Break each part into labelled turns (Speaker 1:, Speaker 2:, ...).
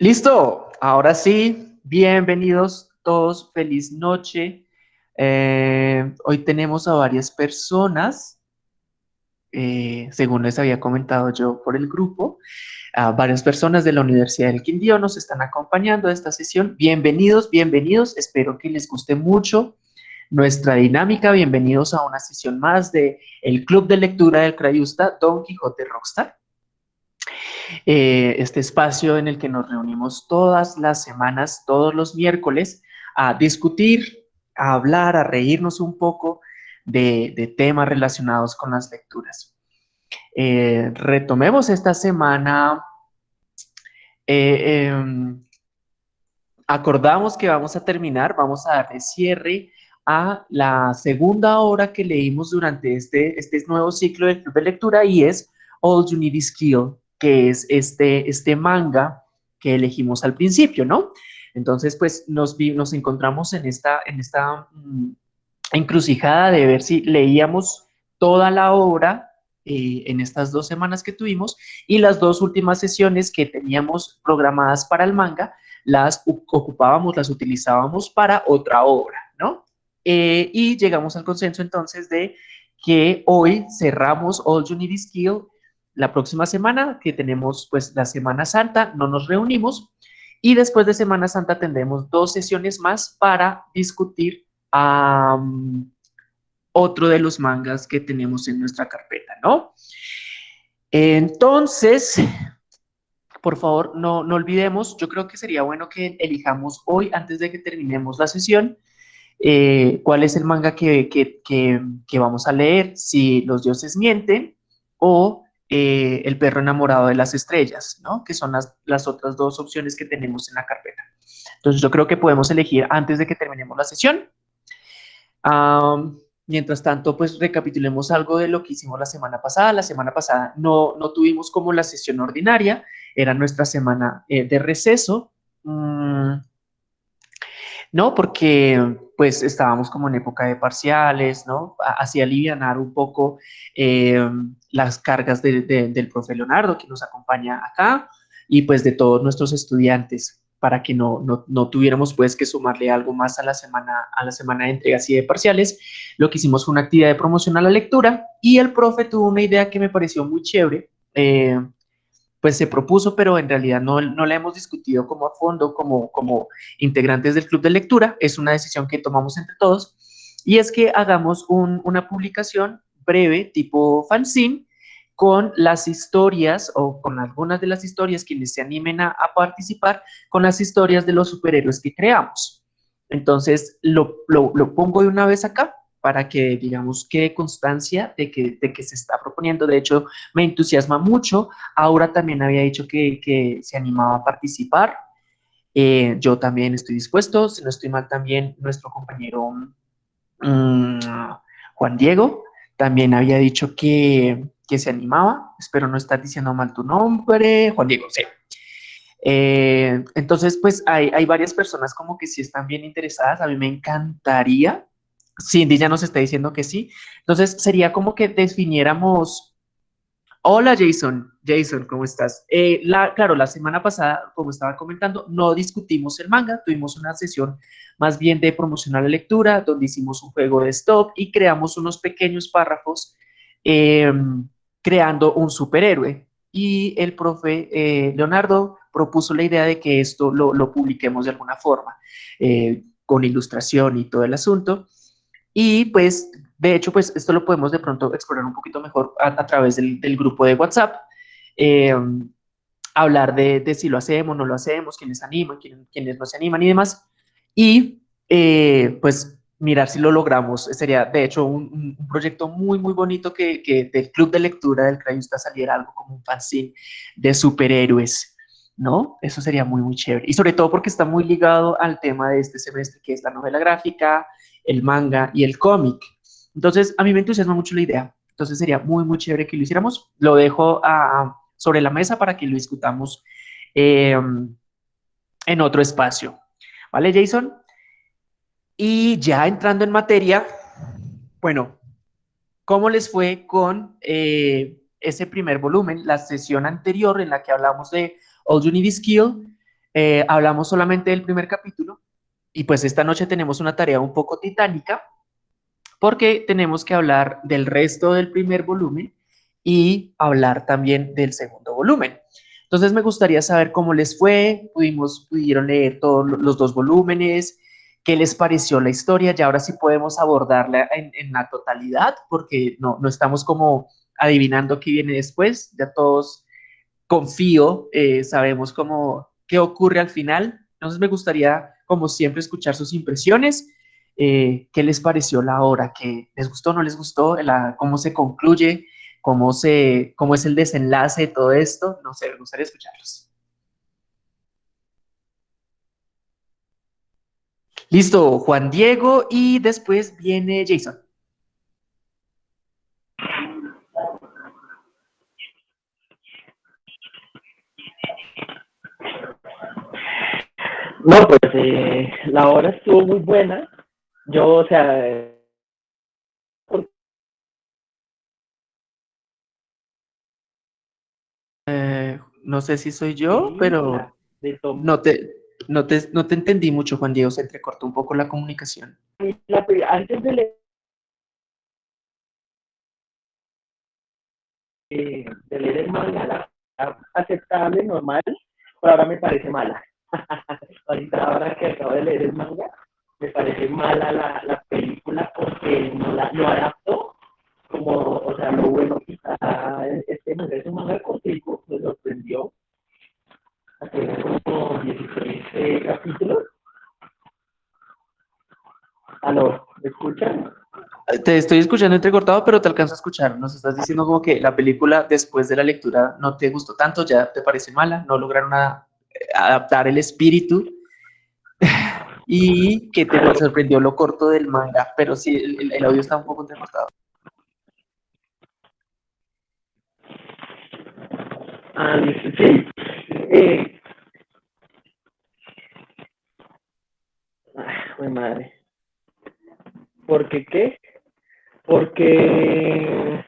Speaker 1: Listo, ahora sí, bienvenidos todos, feliz noche. Eh, hoy tenemos a varias personas, eh, según les había comentado yo por el grupo, a varias personas de la Universidad del Quindío nos están acompañando a esta sesión. Bienvenidos, bienvenidos, espero que les guste mucho nuestra dinámica. Bienvenidos a una sesión más de el Club de Lectura del Crayusta Don Quijote Rockstar. Eh, este espacio en el que nos reunimos todas las semanas, todos los miércoles, a discutir, a hablar, a reírnos un poco de, temas relacionados con las lecturas. Eh, retomemos esta semana, eh, em, acordamos que vamos a terminar, vamos a darle cierre a la segunda hora que leímos durante este, este nuevo ciclo de, de lectura y es All You Need Is Skill que es este, este manga que elegimos al principio, ¿no? Entonces, pues nos, nos encontramos en esta, en esta mm, encrucijada de ver si leíamos toda la obra eh, en estas dos semanas que tuvimos y las dos últimas sesiones que teníamos programadas para el manga, las ocupábamos, las utilizábamos para otra obra, ¿no? Eh, y llegamos al consenso entonces de que hoy cerramos All You Need Is Skill la próxima semana, que tenemos pues la Semana Santa, no nos reunimos y después de Semana Santa tendremos dos sesiones más para discutir otro de los mangas que tenemos en nuestra carpeta, ¿no? Entonces, por favor, no, no olvidemos, yo creo que sería bueno que elijamos hoy, antes de que terminemos la sesión, eh, cuál es el manga que, que, que vamos a leer, si los dioses mienten o eh, el perro enamorado de las estrellas, ¿no? Que son las, las otras dos opciones que tenemos en la carpeta. Entonces yo creo que podemos elegir antes de que terminemos la sesión. mientras tanto, pues recapitulemos algo de lo que hicimos la semana pasada. La semana pasada no, no tuvimos como la sesión ordinaria, era nuestra semana eh, de receso. Mm, no, porque pues estábamos como en época de parciales, ¿no? Así alivianar un poco eh, las cargas del profe Leonardo que nos acompaña acá y pues de todos nuestros estudiantes para que no, no, tuviéramos pues que sumarle algo más a la semana a la semana de entregas y de parciales. Lo que hicimos fue una actividad de promoción a la lectura y el profe tuvo una idea que me pareció muy chévere, eh, pues se propuso, pero en realidad no, no la hemos discutido como a fondo, como, como integrantes del club de lectura, es una decisión que tomamos entre todos, y es que hagamos una publicación breve, tipo fanzine, con las historias o con algunas de las historias quienes se animen a, participar con las historias de los superhéroes que creamos. Entonces, lo, lo, lo pongo de una vez acá para que, digamos, quede constancia de que, de que se está proponiendo. De hecho, me entusiasma mucho. Aura también había dicho que, que se animaba a participar. Eh, yo también estoy dispuesto. Si no estoy mal, también nuestro compañero mm, Juan Diego también había dicho que, que, se animaba. Espero no estar diciendo mal tu nombre. Juan Diego, sí. Eh, entonces, pues hay, hay varias personas como que sí están bien interesadas. A mí me encantaría Cindy ya nos está diciendo que sí. Entonces, sería como que definiéramos... Hola, Jason. Jason, ¿cómo estás? Eh, la, claro, la semana pasada, como estaba comentando, no discutimos el manga. Tuvimos una sesión más bien de promocionar la lectura, donde hicimos un juego de stop y creamos unos pequeños párrafos em, creando un superhéroe. Y el profe eh, Leonardo propuso la idea de que esto lo, lo publiquemos de alguna forma, eh, con ilustración y todo el asunto. Y pues, de hecho, pues esto lo podemos de pronto explorar un poquito mejor a, través del, grupo de WhatsApp. Eh, hablar de, si lo hacemos, no lo hacemos, quiénes animan, quiénes, no se animan y demás. Y eh, pues mirar si lo logramos. Sería, de hecho, un, proyecto muy, muy bonito que, que, del club de lectura del Crayusta saliera algo como un fanzine de superhéroes, ¿no? Eso sería muy, muy chévere. Y sobre todo porque está muy ligado al tema de este semestre, que es la novela gráfica, el manga y el cómic. Entonces, a mí me entusiasma mucho la idea. Entonces, sería muy, muy chévere que lo hiciéramos. Lo dejo sobre la mesa para que lo discutamos em, en otro espacio. ¿Vale, Jason? Y ya entrando en materia, bueno, ¿cómo les fue con eh, ese primer volumen? La sesión anterior en la que hablamos de All You Need Is Skill, Eh, hablamos solamente del primer capítulo y pues esta noche tenemos una tarea un poco titánica porque tenemos que hablar del resto del primer volumen y hablar también del segundo volumen. Entonces me gustaría saber cómo les fue, pudimos, pudieron leer todos los dos volúmenes, qué les pareció la historia, y ahora sí podemos abordarla en, en la totalidad, porque no, no estamos como adivinando qué viene después, ya todos confío, eh, sabemos cómo, qué ocurre al final. Entonces me gustaría, como siempre, escuchar sus impresiones. Eh, ¿Qué les pareció la obra? ¿Qué les gustó, no les gustó? ¿Cómo se concluye? ¿Cómo, se, ¿Cómo es el desenlace de todo esto? No sé, me gustaría escucharlos. Listo, Juan Diego y después viene Jason.
Speaker 2: No, pues eh, la obra estuvo muy buena. Yo, o sea,
Speaker 1: eh, no sé si soy yo, pero no te, no, te, no te entendí mucho, Juan Diego, se entrecortó un poco la comunicación.
Speaker 2: antes de leer, eh, de leer el manga, aceptable, normal, pero ahora me parece mala. ahorita ahora que acabo de leer el manga, me parece mala la, la película porque no la no adaptó como, o sea, lo bueno quizá este manga es un manga cortico, me sorprendió. Tiene como 16 eh, capítulos. ¿Aló? ¿Me escuchan?
Speaker 1: Te estoy escuchando entrecortado, pero te alcanzo a escuchar. Nos estás diciendo como que la película después de la lectura no te gustó tanto, ya te parece mala, no lograron una adaptar el espíritu y que te sorprendió lo corto del manga, pero sí, el, audio está un poco entrecortado.
Speaker 2: Ah, sí. Eh. Ay, madre. ¿Por qué qué? Porque,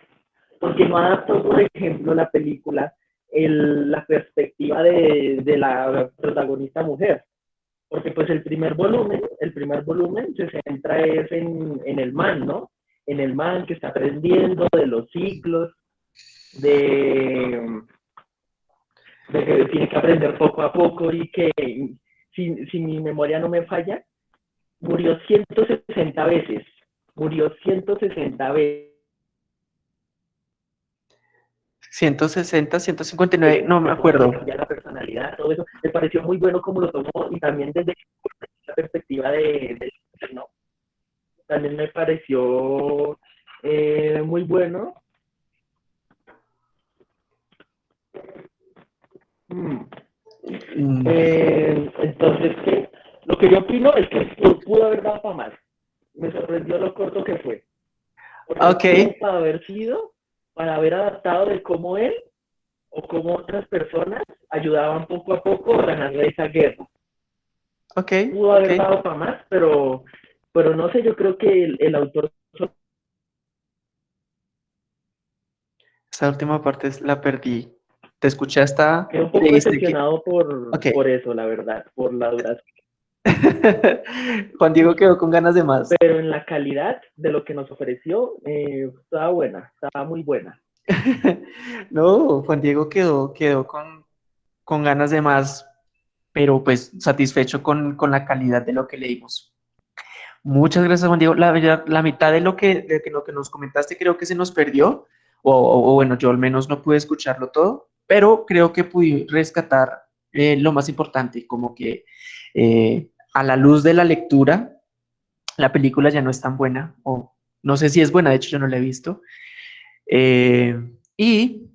Speaker 2: porque no adaptó, por ejemplo, la película el, la perspectiva de, de, la protagonista mujer. Porque pues el primer volumen, el primer volumen se centra es en, en el man, ¿no? En el man que está aprendiendo de los ciclos, de, de que tiene que aprender poco a poco y que, si, si mi memoria no me falla, murió 160 veces, murió 160 veces
Speaker 1: 160, 159, no me acuerdo.
Speaker 2: Ya la personalidad, todo eso, me pareció muy bueno como lo tomó y también desde la perspectiva de, de no, también me pareció eh, muy bueno. Mm. Mm. Eh, entonces, ¿qué? lo que yo opino es que pudo haber dado para más. Me sorprendió lo corto que fue.
Speaker 1: ok.
Speaker 2: Para haber sido para haber adaptado de cómo él o cómo otras personas ayudaban poco a poco a ganar esa guerra.
Speaker 1: Ok.
Speaker 2: Pudo haber dado para más, pero, pero no sé, yo creo que el, autor...
Speaker 1: Esa última parte la perdí. ¿Te escuché hasta...?
Speaker 2: Quedé un poco decepcionado por, por eso, la verdad, por la duración.
Speaker 1: Juan Diego quedó con ganas de más.
Speaker 2: Pero en la calidad de lo que nos ofreció, eh, estaba buena, estaba muy buena.
Speaker 1: no, Juan Diego quedó, quedó con, con ganas de más, pero pues satisfecho con, con, la calidad de lo que leímos. Muchas gracias, Juan Diego. La, la mitad de lo que, de lo que nos comentaste creo que se nos perdió, o, bueno, yo al menos no pude escucharlo todo, pero creo que pude rescatar eh, lo más importante, como que eh, a la luz de la lectura, la película ya no es tan buena, o no sé si es buena, de hecho yo no la he visto, eh, y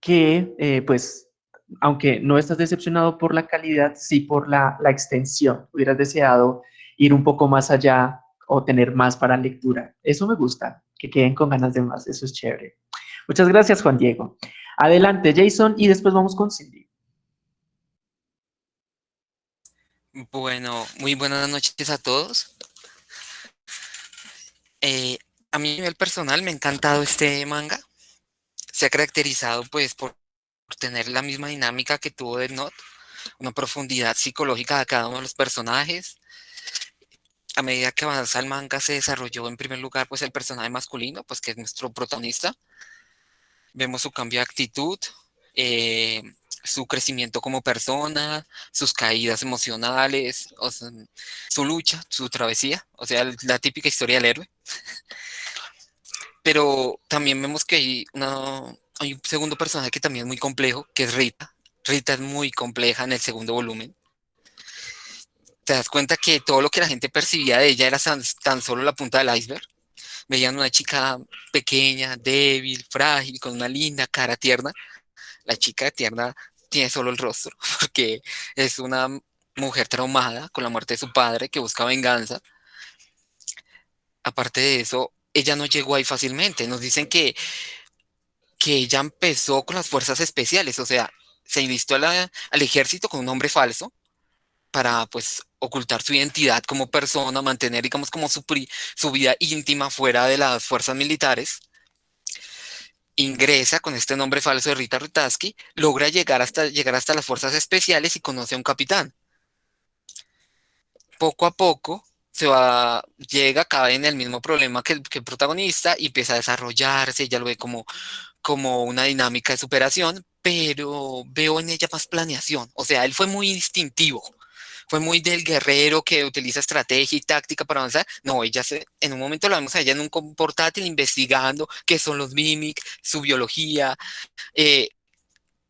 Speaker 1: que eh, pues, aunque no estás decepcionado por la calidad, sí por la, la extensión, hubieras deseado ir un poco más allá o tener más para lectura. Eso me gusta, que queden con ganas de más, eso es chévere. Muchas gracias, Juan Diego. Adelante, Jason, y después vamos con Cindy.
Speaker 3: Bueno, muy buenas noches a todos. Eh, a mí a nivel personal me ha encantado este manga. Se ha caracterizado pues por tener la misma dinámica que tuvo Death Note. una profundidad psicológica de cada uno de los personajes. A medida que avanza el manga se desarrolló en primer lugar pues el personaje masculino, pues que es nuestro protagonista. Vemos su cambio de actitud, eh, su crecimiento como persona, sus caídas emocionales, su lucha, su travesía, o sea, la típica historia del héroe. Pero también vemos que hay, hay un segundo personaje que también es muy complejo, que es Rita. Rita es muy compleja en el segundo volumen. Te das cuenta que todo lo que la gente percibía de ella era tan solo la punta del iceberg. Veían una chica pequeña, débil, frágil, con una linda cara tierna. La chica tierna tiene solo el rostro, porque es una mujer traumada con la muerte de su padre que busca venganza. Aparte de eso, ella no llegó ahí fácilmente. Nos dicen que, que ella empezó con las fuerzas especiales, o sea, se invistió al ejército con un nombre falso para pues ocultar su identidad como persona, mantener digamos como su, su vida íntima fuera de las fuerzas militares ingresa con este nombre falso de Rita Rutaski, logra llegar hasta, llegar hasta las fuerzas especiales y conoce a un capitán. Poco a poco se va, llega, cae en el mismo problema que que el protagonista y empieza a desarrollarse, ya lo ve como, como una dinámica de superación, pero veo en ella más planeación. O sea, él fue muy instintivo fue muy del guerrero que utiliza estrategia y táctica para avanzar. No, ella se, en un momento la vemos a ella en un portátil investigando qué son los mimics, su biología. Eh,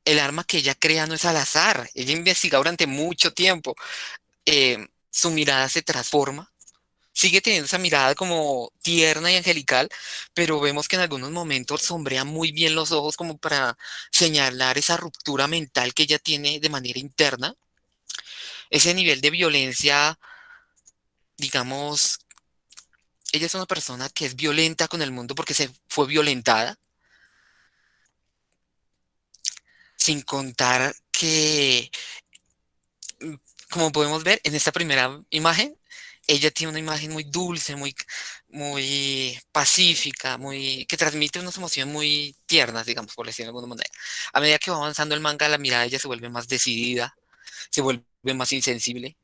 Speaker 3: el arma que ella crea no es al azar, ella investiga durante mucho tiempo. Eh, su mirada se transforma, sigue teniendo esa mirada como tierna y angelical, pero vemos que en algunos momentos sombrea muy bien los ojos como para señalar esa ruptura mental que ella tiene de manera interna ese nivel de violencia, digamos, ella es una persona que es violenta con el mundo porque se fue violentada, sin contar que, mm, como podemos ver en esta primera imagen, ella tiene una imagen muy dulce, muy, muy pacífica, muy, que transmite unas emociones muy tiernas, digamos, por decirlo de alguna manera. A medida que va avanzando el manga, la mirada de ella se vuelve más decidida, se vuelve más insensible,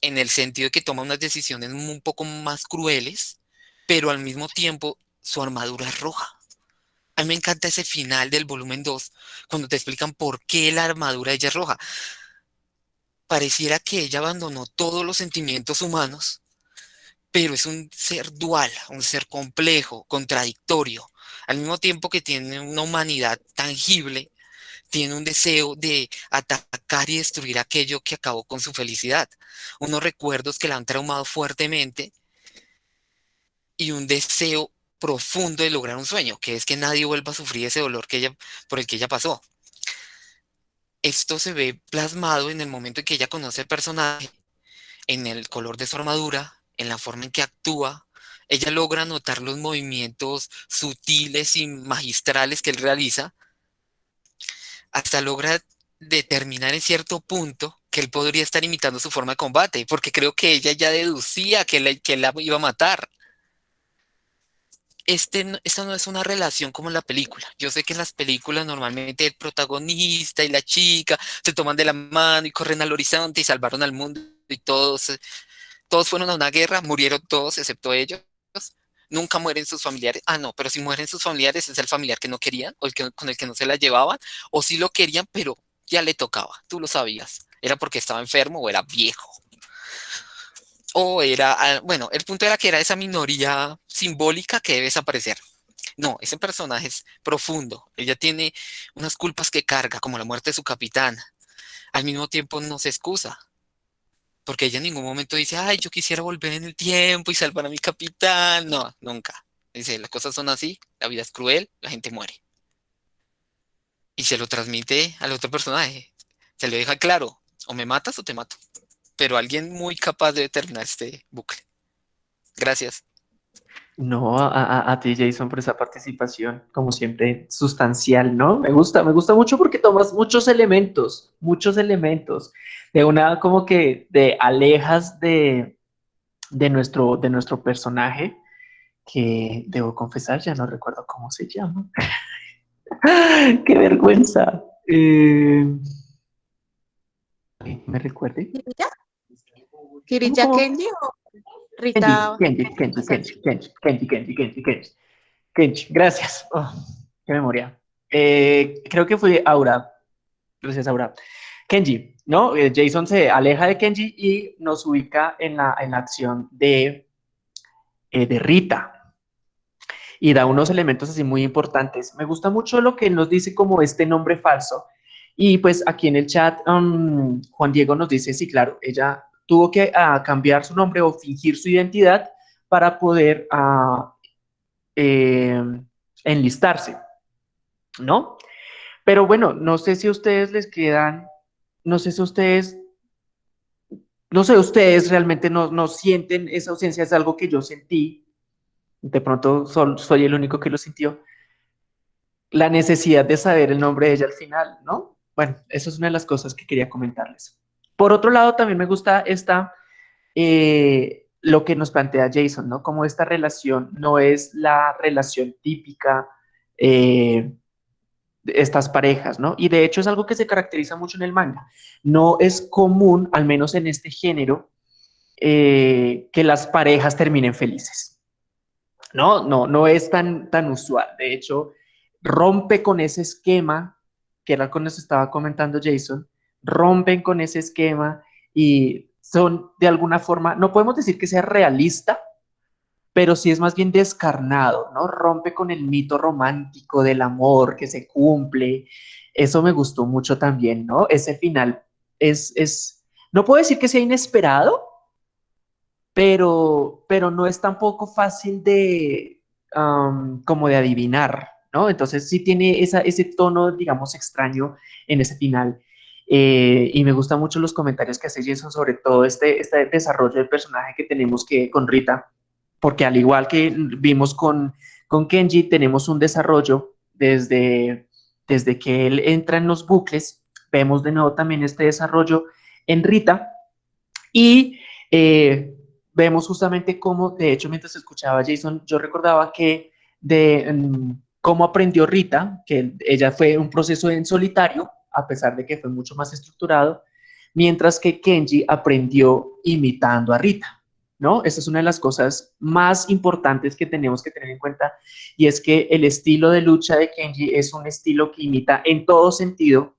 Speaker 3: en el sentido de que toma unas decisiones un poco más crueles, pero al mismo tiempo su armadura es roja. A mí me encanta ese final del volumen 2, cuando te explican por qué la armadura ella es roja. Pareciera que ella abandonó todos los sentimientos humanos, pero es un ser dual, un ser complejo, contradictorio, al mismo tiempo que tiene una humanidad tangible, tiene un deseo de atacar y destruir aquello que acabó con su felicidad. Unos recuerdos que la han traumado fuertemente y un deseo profundo de lograr un sueño, que es que nadie vuelva a sufrir ese dolor que ella, por el que ella pasó. Esto se ve plasmado en el momento en que ella conoce el personaje, en el color de su armadura, en la forma en que actúa. Ella logra notar los movimientos sutiles y magistrales que él realiza hasta logra determinar en cierto punto que él podría estar imitando su forma de combate, porque creo que ella ya deducía que, él que la iba a matar. Este, esta no es una relación como en la película. Yo sé que en las películas normalmente el protagonista y la chica se toman de la mano y corren al horizonte y salvaron al mundo y todos, todos fueron a una guerra, murieron todos excepto ellos nunca mueren sus familiares. Ah, no, pero si mueren sus familiares es el familiar que no querían o el que, con el que no se la llevaban, o si lo querían, pero ya le tocaba, tú lo sabías. Era porque estaba enfermo o era viejo. O era, ah, bueno, el punto era que era esa minoría simbólica que debe desaparecer. No, ese personaje es profundo. Ella tiene unas culpas que carga, como la muerte de su capitán. Al mismo tiempo no se excusa porque ella en ningún momento dice, ay, yo quisiera volver en el tiempo y salvar a mi capitán. No, nunca. Dice, las cosas son así, la vida es cruel, la gente muere. Y se lo transmite al otro personaje. Se le deja claro, o me matas o te mato. Pero alguien muy capaz de determinar este bucle. Gracias.
Speaker 1: No, a, a, ti, Jason, por esa participación, como siempre, sustancial, ¿no? Me gusta, me gusta mucho porque tomas muchos elementos, muchos elementos, de una como que de alejas de, de, nuestro, de nuestro personaje, que debo confesar, ya no recuerdo cómo se llama. ¡Qué vergüenza! Eh, ¿Me recuerde?
Speaker 4: ¿Kirilla? ¿Kirilla Kenji o Rita?
Speaker 1: Kenji, Kenji, Kenji, Kenji, Kenji, Kenji, Kenji, Kenji. Kenji, gracias. Oh, qué memoria. Eh, creo que fue Aura. Gracias, Aura. Kenji, ¿no? Eh, Jason se aleja de Kenji y nos ubica en la, en la acción de, eh, de Rita. Y da unos elementos así muy importantes. Me gusta mucho lo que nos dice como este nombre falso. Y pues aquí en el chat, um, Juan Diego nos dice, sí, claro, ella tuvo que uh, cambiar su nombre o fingir su identidad para poder uh, eh, enlistarse, ¿no? Pero bueno, no sé si a ustedes les quedan, no sé si ustedes, no sé, ustedes realmente no, no sienten esa ausencia, es algo que yo sentí, de pronto soy el único que lo sintió, la necesidad de saber el nombre de ella al final, ¿no? Bueno, eso es una de las cosas que quería comentarles. Por otro lado, también me gusta esta, eh, lo que nos plantea Jason, ¿no? Como esta relación no es la relación típica eh, de estas parejas, ¿no? Y de hecho es algo que se caracteriza mucho en el manga. No es común, al menos en este género, eh, que las parejas terminen felices. No, no, no es tan, tan usual. De hecho, rompe con ese esquema, que era con que estaba comentando Jason, rompen con ese esquema y son de alguna forma, no podemos decir que sea realista, pero sí es más bien descarnado, ¿no? Rompe con el mito romántico del amor que se cumple. Eso me gustó mucho también, ¿no? Ese final es, es no puedo decir que sea inesperado, pero, pero no es tampoco fácil de, como de adivinar, ¿no? Entonces sí tiene esa, ese tono, digamos, extraño en ese final. Eh, y me gustan mucho los comentarios que hace Jason sobre todo este, este desarrollo del personaje que tenemos que con Rita, porque al igual que vimos con, con Kenji, tenemos un desarrollo desde, desde que él entra en los bucles, vemos de nuevo también este desarrollo en Rita, y eh, vemos justamente cómo, de hecho, mientras escuchaba a Jason, yo recordaba que de mm, cómo aprendió Rita, que ella fue un proceso en solitario, a pesar de que fue mucho más estructurado, mientras que Kenji aprendió imitando a Rita, ¿no? Esa es una de las cosas más importantes que tenemos que tener en cuenta y es que el estilo de lucha de Kenji es un estilo que imita en todo sentido,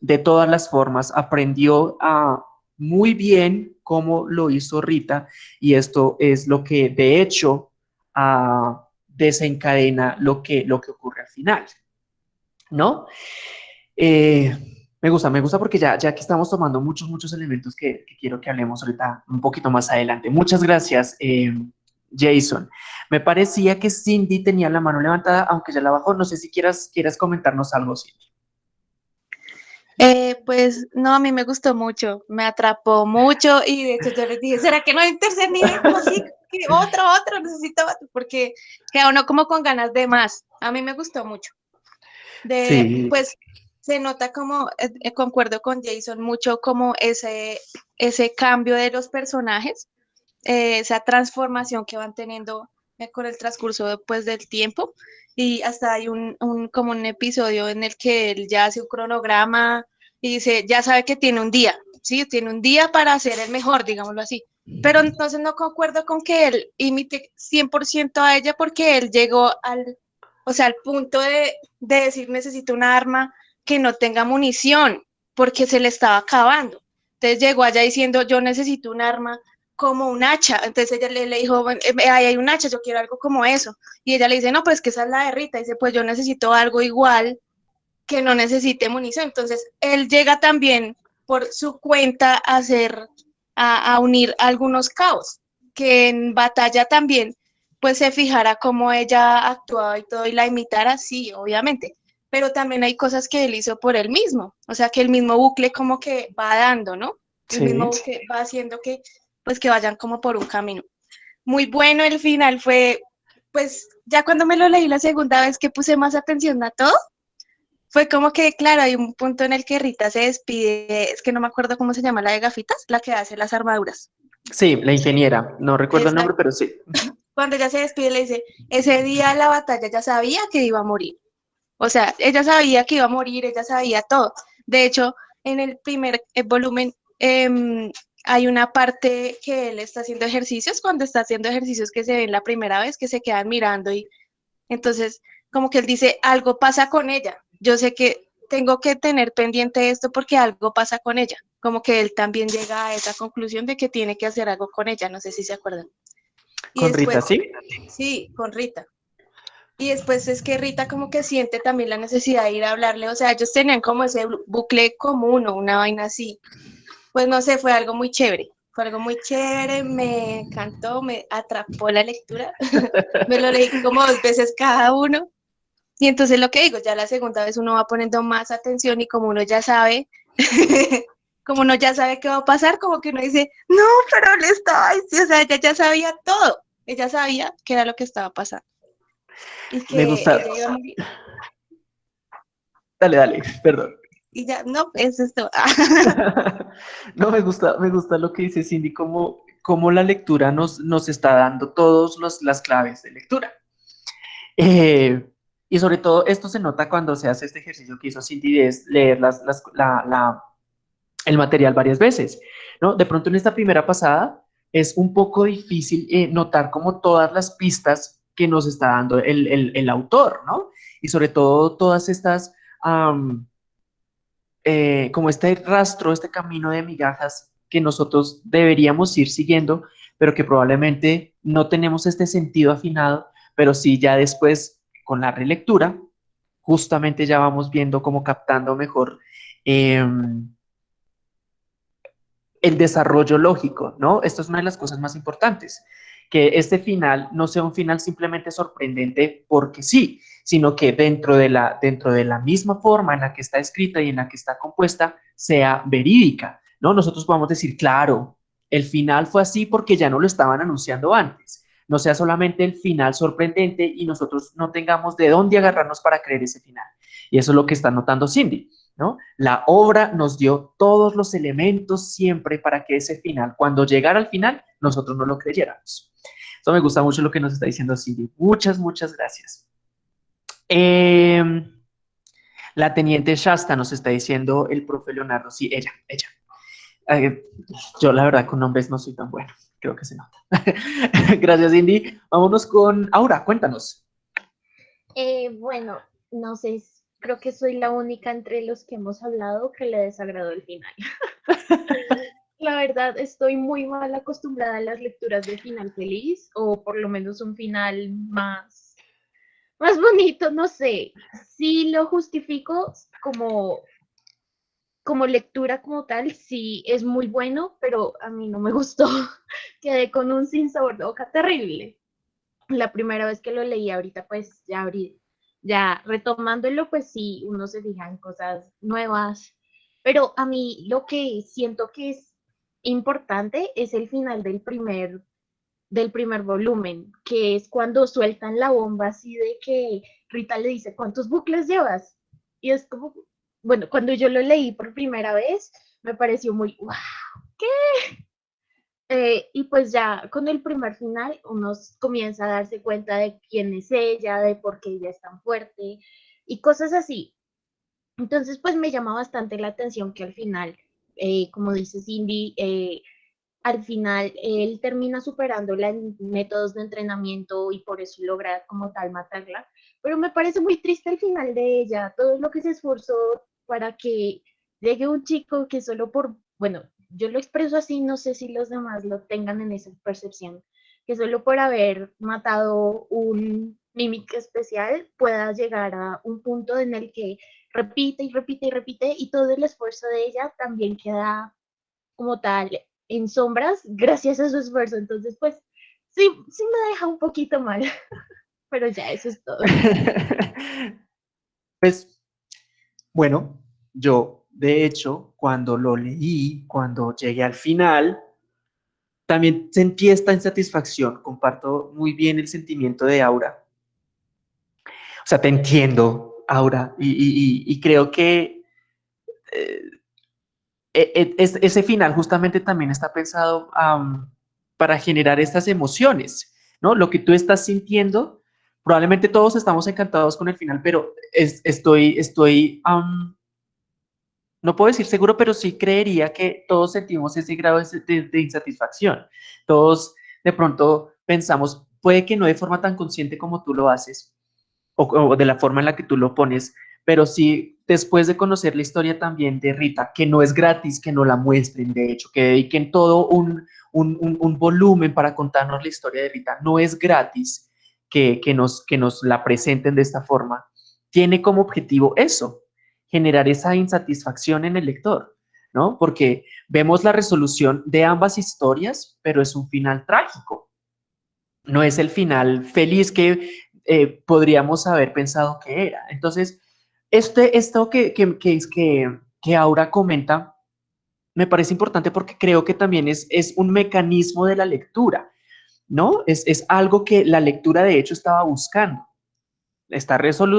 Speaker 1: de todas las formas, aprendió muy bien cómo lo hizo Rita y esto es lo que de hecho desencadena lo que, lo que ocurre al final, ¿no? Eh, me gusta, me gusta porque ya, ya que estamos tomando muchos, muchos elementos que, quiero que hablemos ahorita un poquito más adelante. Muchas gracias, eh, Jason. Me parecía que Cindy tenía la mano levantada, aunque ya la bajó. No sé si quieras, quieras comentarnos algo, Cindy.
Speaker 4: Eh, pues no, a mí me gustó mucho, me atrapó mucho y de hecho yo les dije, ¿será que no hay un tercer nivel? otro, otro, necesito otro, porque queda uno como con ganas de más. A mí me gustó mucho. De, Pues se nota como, eh, eh, concuerdo con Jason, mucho como ese, ese cambio de los personajes, eh, esa transformación que van teniendo con el transcurso después del tiempo. Y hasta hay un, un, como un episodio en el que él ya hace un cronograma y dice, ya sabe que tiene un día, ¿sí? Tiene un día para ser el mejor, digámoslo así. Pero entonces no concuerdo con que él imite 100% a ella porque él llegó al, o sea, al punto de, de decir necesito una arma que no tenga munición porque se le estaba acabando. Entonces llegó allá diciendo, yo necesito un arma como un hacha. Entonces ella le, le dijo, ahí hay un hacha, yo quiero algo como eso. Y ella le dice, no, pues que esa es la de Rita. Y dice, pues yo necesito algo igual que no necesite munición. Entonces él llega también por su cuenta a hacer, a, a unir algunos caos, que en batalla también pues se fijara cómo ella actuaba y todo y la imitara, sí, obviamente pero también hay cosas que él hizo por él mismo, o sea, que el mismo bucle como que va dando, ¿no? El mismo bucle va haciendo que, pues, que vayan como por un camino. Muy bueno el final fue, pues, ya cuando me lo leí la segunda vez que puse más atención a todo, fue como que, claro, hay un punto en el que Rita se despide, es que no me acuerdo cómo se llama la de gafitas, la que hace las armaduras.
Speaker 1: Sí, la ingeniera, no recuerdo el nombre, pero sí.
Speaker 4: Cuando ella se despide, le dice, ese día la batalla ya sabía que iba a morir. O sea, ella sabía que iba a morir, ella sabía todo. De hecho, en el primer eh, volumen em, hay una parte que él está haciendo ejercicios, cuando está haciendo ejercicios que se ven la primera vez, que se quedan mirando y entonces como que él dice, algo pasa con ella. Yo sé que tengo que tener pendiente esto porque algo pasa con ella. Como que él también llega a esa conclusión de que tiene que hacer algo con ella, no sé si se acuerdan.
Speaker 1: ¿Con Rita, sí?
Speaker 4: Sí, con Rita. Y después es que Rita como que siente también la necesidad de ir a hablarle, o sea, ellos tenían como ese bucle común o una vaina así. Pues no sé, fue algo muy chévere. Fue algo muy chévere, me encantó, me atrapó la lectura. me lo leí como dos veces cada uno. Y entonces lo que digo, ya la segunda vez uno va poniendo más atención y como uno ya sabe, como uno ya sabe qué va a pasar, como que uno dice, no, pero le estaba o sea, ella ya sabía todo, ella sabía qué era lo que estaba pasando.
Speaker 1: Me gusta. Dale, dale, perdón.
Speaker 4: Y ya, no, es esto.
Speaker 1: no, me gusta, me gusta lo que dice Cindy, como, como la lectura nos, nos está dando todas las claves de lectura. Eh, y sobre todo esto se nota cuando se hace este ejercicio que hizo Cindy de leer las, la, el material varias veces. ¿no? De pronto en esta primera pasada es un poco difícil eh, notar como todas las pistas que nos está dando el, autor, ¿no? Y sobre todo todas estas, eh, como este rastro, este camino de migajas que nosotros deberíamos ir siguiendo, pero que probablemente no tenemos este sentido afinado, pero sí ya después con la relectura, justamente ya vamos viendo cómo captando mejor em, el desarrollo lógico, ¿no? Esto es una de las cosas más importantes, que este final no sea un final simplemente sorprendente porque sí, sino que dentro de la, dentro de la misma forma en la que está escrita y en la que está compuesta sea verídica, ¿no? Nosotros podemos decir, claro, el final fue así porque ya no lo estaban anunciando antes, no sea solamente el final sorprendente y nosotros no tengamos de dónde agarrarnos para creer ese final. Y eso es lo que está notando Cindy, ¿no? La obra nos dio todos los elementos siempre para que ese final, cuando llegara al final, nosotros no lo creyéramos. Eso me gusta mucho lo que nos está diciendo Cindy. Muchas, muchas gracias. Em, la teniente Shasta nos está diciendo el profe Leonardo. Sí, ella, ella. Eh, yo la verdad con nombres no soy tan bueno creo que se nota. Gracias, Indy. Vámonos con Aura, cuéntanos.
Speaker 5: Eh, bueno, no sé, creo que soy la única entre los que hemos hablado que le desagradó el final. la verdad, estoy muy mal acostumbrada a las lecturas de final feliz, o por lo menos un final más, más bonito, no sé. Sí lo justifico como como lectura como tal, sí es muy bueno, pero a mí no me gustó. Quedé con un sin sabor de boca terrible. La primera vez que lo leí ahorita, pues ya abrí, ya retomándolo, pues sí, uno se fija en cosas nuevas. Pero a mí lo que siento que es importante es el final del primer, del primer volumen, que es cuando sueltan la bomba así de que Rita le dice, ¿cuántos bucles llevas? Y es como, bueno, cuando yo lo leí por primera vez, me pareció muy, wow, ¿qué? Eh, y pues ya con el primer final uno comienza a darse cuenta de quién es ella, de por qué ella es tan fuerte y cosas así. Entonces pues me llama bastante la atención que al final, eh, como dice Cindy, eh, al final él termina superándola en métodos de entrenamiento y por eso logra como tal matarla. Pero me parece muy triste el final de ella, todo lo que se esforzó para que llegue un chico que solo por, bueno, yo lo expreso así, no sé si los demás lo tengan en esa percepción, que solo por haber matado un mímico especial pueda llegar a un punto en el que repite y repite y repite y todo el esfuerzo de ella también queda como tal en sombras gracias a su esfuerzo. Entonces, pues sí, sí me deja un poquito mal, pero ya eso es todo.
Speaker 1: pues bueno, yo, de hecho, cuando lo leí, cuando llegué al final, también sentí esta insatisfacción. Comparto muy bien el sentimiento de Aura. O sea, te entiendo, Aura, y, creo que eh, e, e, ese final justamente también está pensado para generar estas emociones, ¿no? Lo que tú estás sintiendo probablemente todos estamos encantados con el final, pero estoy, estoy no puedo decir seguro, pero sí creería que todos sentimos ese grado de, insatisfacción. Todos de pronto pensamos, puede que no de forma tan consciente como tú lo haces, o, de la forma en la que tú lo pones, pero sí después de conocer la historia también de Rita, que no es gratis que no la muestren, de hecho, que dediquen todo un, un, volumen para contarnos la historia de Rita, no es gratis que, que nos la presenten de esta forma, tiene como objetivo eso, generar esa insatisfacción en el lector, ¿no? Porque vemos la resolución de ambas historias, pero es un final trágico. No es el final feliz que eh, podríamos haber pensado que era. Entonces, este, esto que, que, que, que, que Aura comenta me parece importante porque creo que también es, es un mecanismo de la lectura, ¿no? Es, es algo que la lectura de hecho estaba buscando está,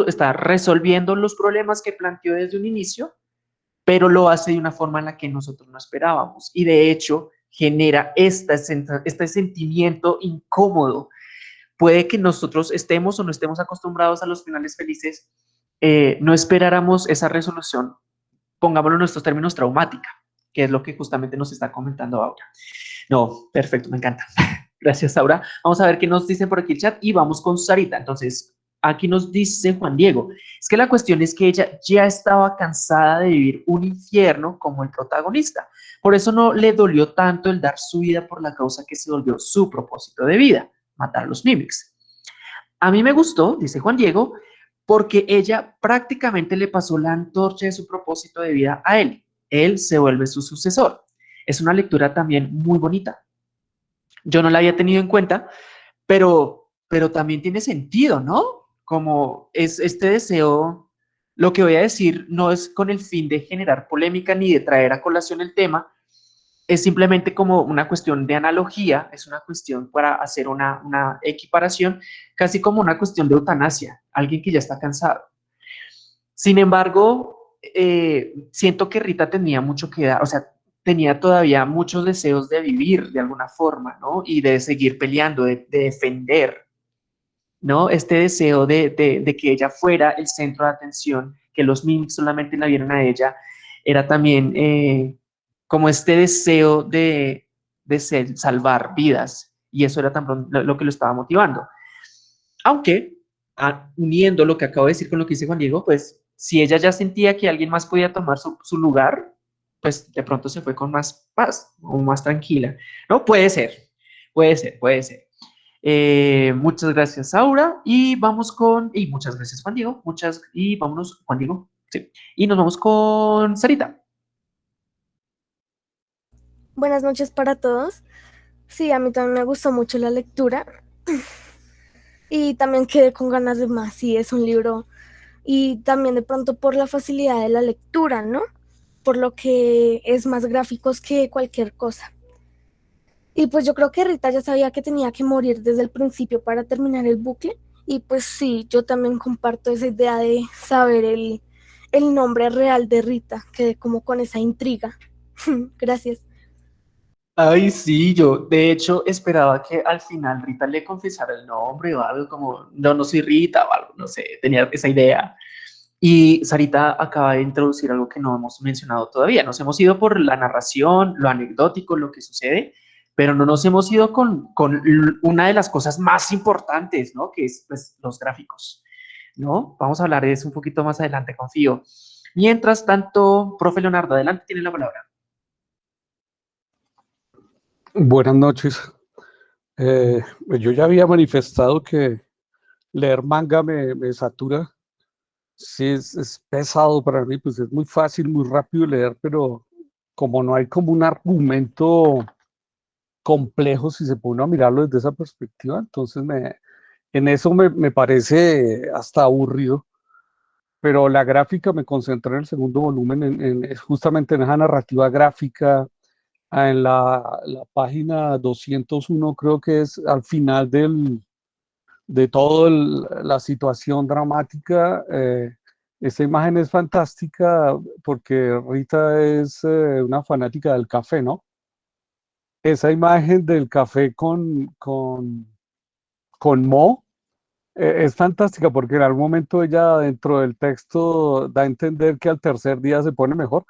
Speaker 1: está resolviendo los problemas que planteó desde un inicio, pero lo hace de una forma en la que nosotros no esperábamos. Y de hecho, genera este, sentimiento incómodo. Puede que nosotros estemos o no estemos acostumbrados a los finales felices, eh, no esperáramos esa resolución, pongámoslo en nuestros términos, traumática, que es lo que justamente nos está comentando ahora. No, perfecto, me encanta. Gracias, Aura. Vamos a ver qué nos dicen por aquí el chat y vamos con Sarita. Entonces, aquí nos dice Juan Diego, es que la cuestión es que ella ya estaba cansada de vivir un infierno como el protagonista. Por eso no le dolió tanto el dar su vida por la causa que se volvió su propósito de vida, matar a los Mimics. A mí me gustó, dice Juan Diego, porque ella prácticamente le pasó la antorcha de su propósito de vida a él. Él se vuelve su sucesor. Es una lectura también muy bonita. Yo no la había tenido en cuenta, pero, pero también tiene sentido, ¿no? Como es este deseo, lo que voy a decir no es con el fin de generar polémica ni de traer a colación el tema, es simplemente como una cuestión de analogía, es una cuestión para hacer una, equiparación, casi como una cuestión de eutanasia, alguien que ya está cansado. Sin embargo, eh, siento que Rita tenía mucho que dar, o sea, tenía todavía muchos deseos de vivir de alguna forma, ¿no? Y de seguir peleando, de defender ¿no? Este deseo de, que ella fuera el centro de atención, que los mimics solamente la vieran a ella, era también eh, como este deseo de, salvar vidas, y eso era también lo, que lo estaba motivando. Aunque, uniendo lo que acabo de decir con lo que dice Juan Diego, pues si ella ya sentía que alguien más podía tomar su, su lugar, pues de pronto se fue con más paz o más tranquila, ¿no? Puede ser, puede ser, puede ser. Eh, muchas gracias, Aura. Y vamos con, y muchas gracias, Juan Diego. Muchas, y vámonos, Juan Diego. Sí. Y nos vamos con Sarita.
Speaker 6: Buenas noches para todos. Sí, a mí también me gustó mucho la lectura. Y también quedé con ganas de más. Sí, es un libro. Y también de pronto por la facilidad de la lectura, ¿no? Por lo que es más gráficos que cualquier cosa. Y pues yo creo que Rita ya sabía que tenía que morir desde el principio para terminar el bucle. Y pues sí, yo también comparto esa idea de saber el, nombre real de Rita, que como con esa intriga. Gracias.
Speaker 1: Ay, sí, yo de hecho esperaba que al final Rita le confesara el nombre o algo como, no, no soy Rita o algo, no sé, tenía esa idea. Y Sarita acaba de introducir algo que no hemos mencionado todavía. Nos hemos ido por la narración, lo anecdótico, lo que sucede, pero no nos hemos ido con, con una de las cosas más importantes, ¿no? Que es pues, los gráficos, ¿no? Vamos a hablar de eso un poquito más adelante, confío. Mientras tanto, profe Leonardo, adelante, tiene la palabra.
Speaker 7: Buenas noches. Eh, yo ya había manifestado que leer manga me, me satura. Sí, es, es, pesado para mí, pues es muy fácil, muy rápido leer, pero como no hay como un argumento complejo si se pone a mirarlo desde esa perspectiva, entonces me, en eso me, me, parece hasta aburrido, pero la gráfica me concentré en el segundo volumen, en, justamente en esa narrativa gráfica, ah, en la, la, página 201 creo que es al final del, de toda la situación dramática, eh, esta imagen es fantástica porque Rita es eh, una fanática del café, ¿no? Esa imagen del café con, con, con Mo eh, es fantástica porque en algún momento ella dentro del texto da a entender que al tercer día se pone mejor.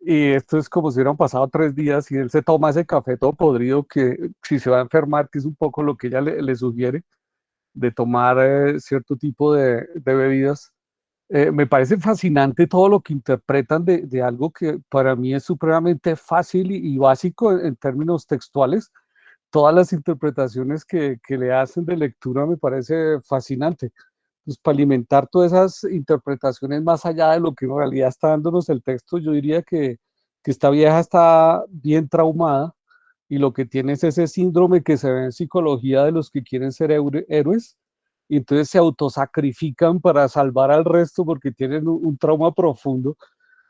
Speaker 7: y esto es como si hubieran pasado tres días y él se toma ese café todo podrido que si se va a enfermar, que es un poco lo que ella le, sugiere, de tomar eh, cierto tipo de, bebidas. Eh, me parece fascinante todo lo que interpretan de, algo que para mí es supremamente fácil y, básico en, términos textuales. Todas las interpretaciones que, le hacen de lectura me parece fascinante pues, para alimentar todas esas interpretaciones más allá de lo que en realidad está dándonos el texto, yo diría que, que esta vieja está bien traumada y lo que tiene es ese síndrome que se ve en psicología de los que quieren ser héroes y entonces se autosacrifican para salvar al resto porque tienen un, trauma profundo,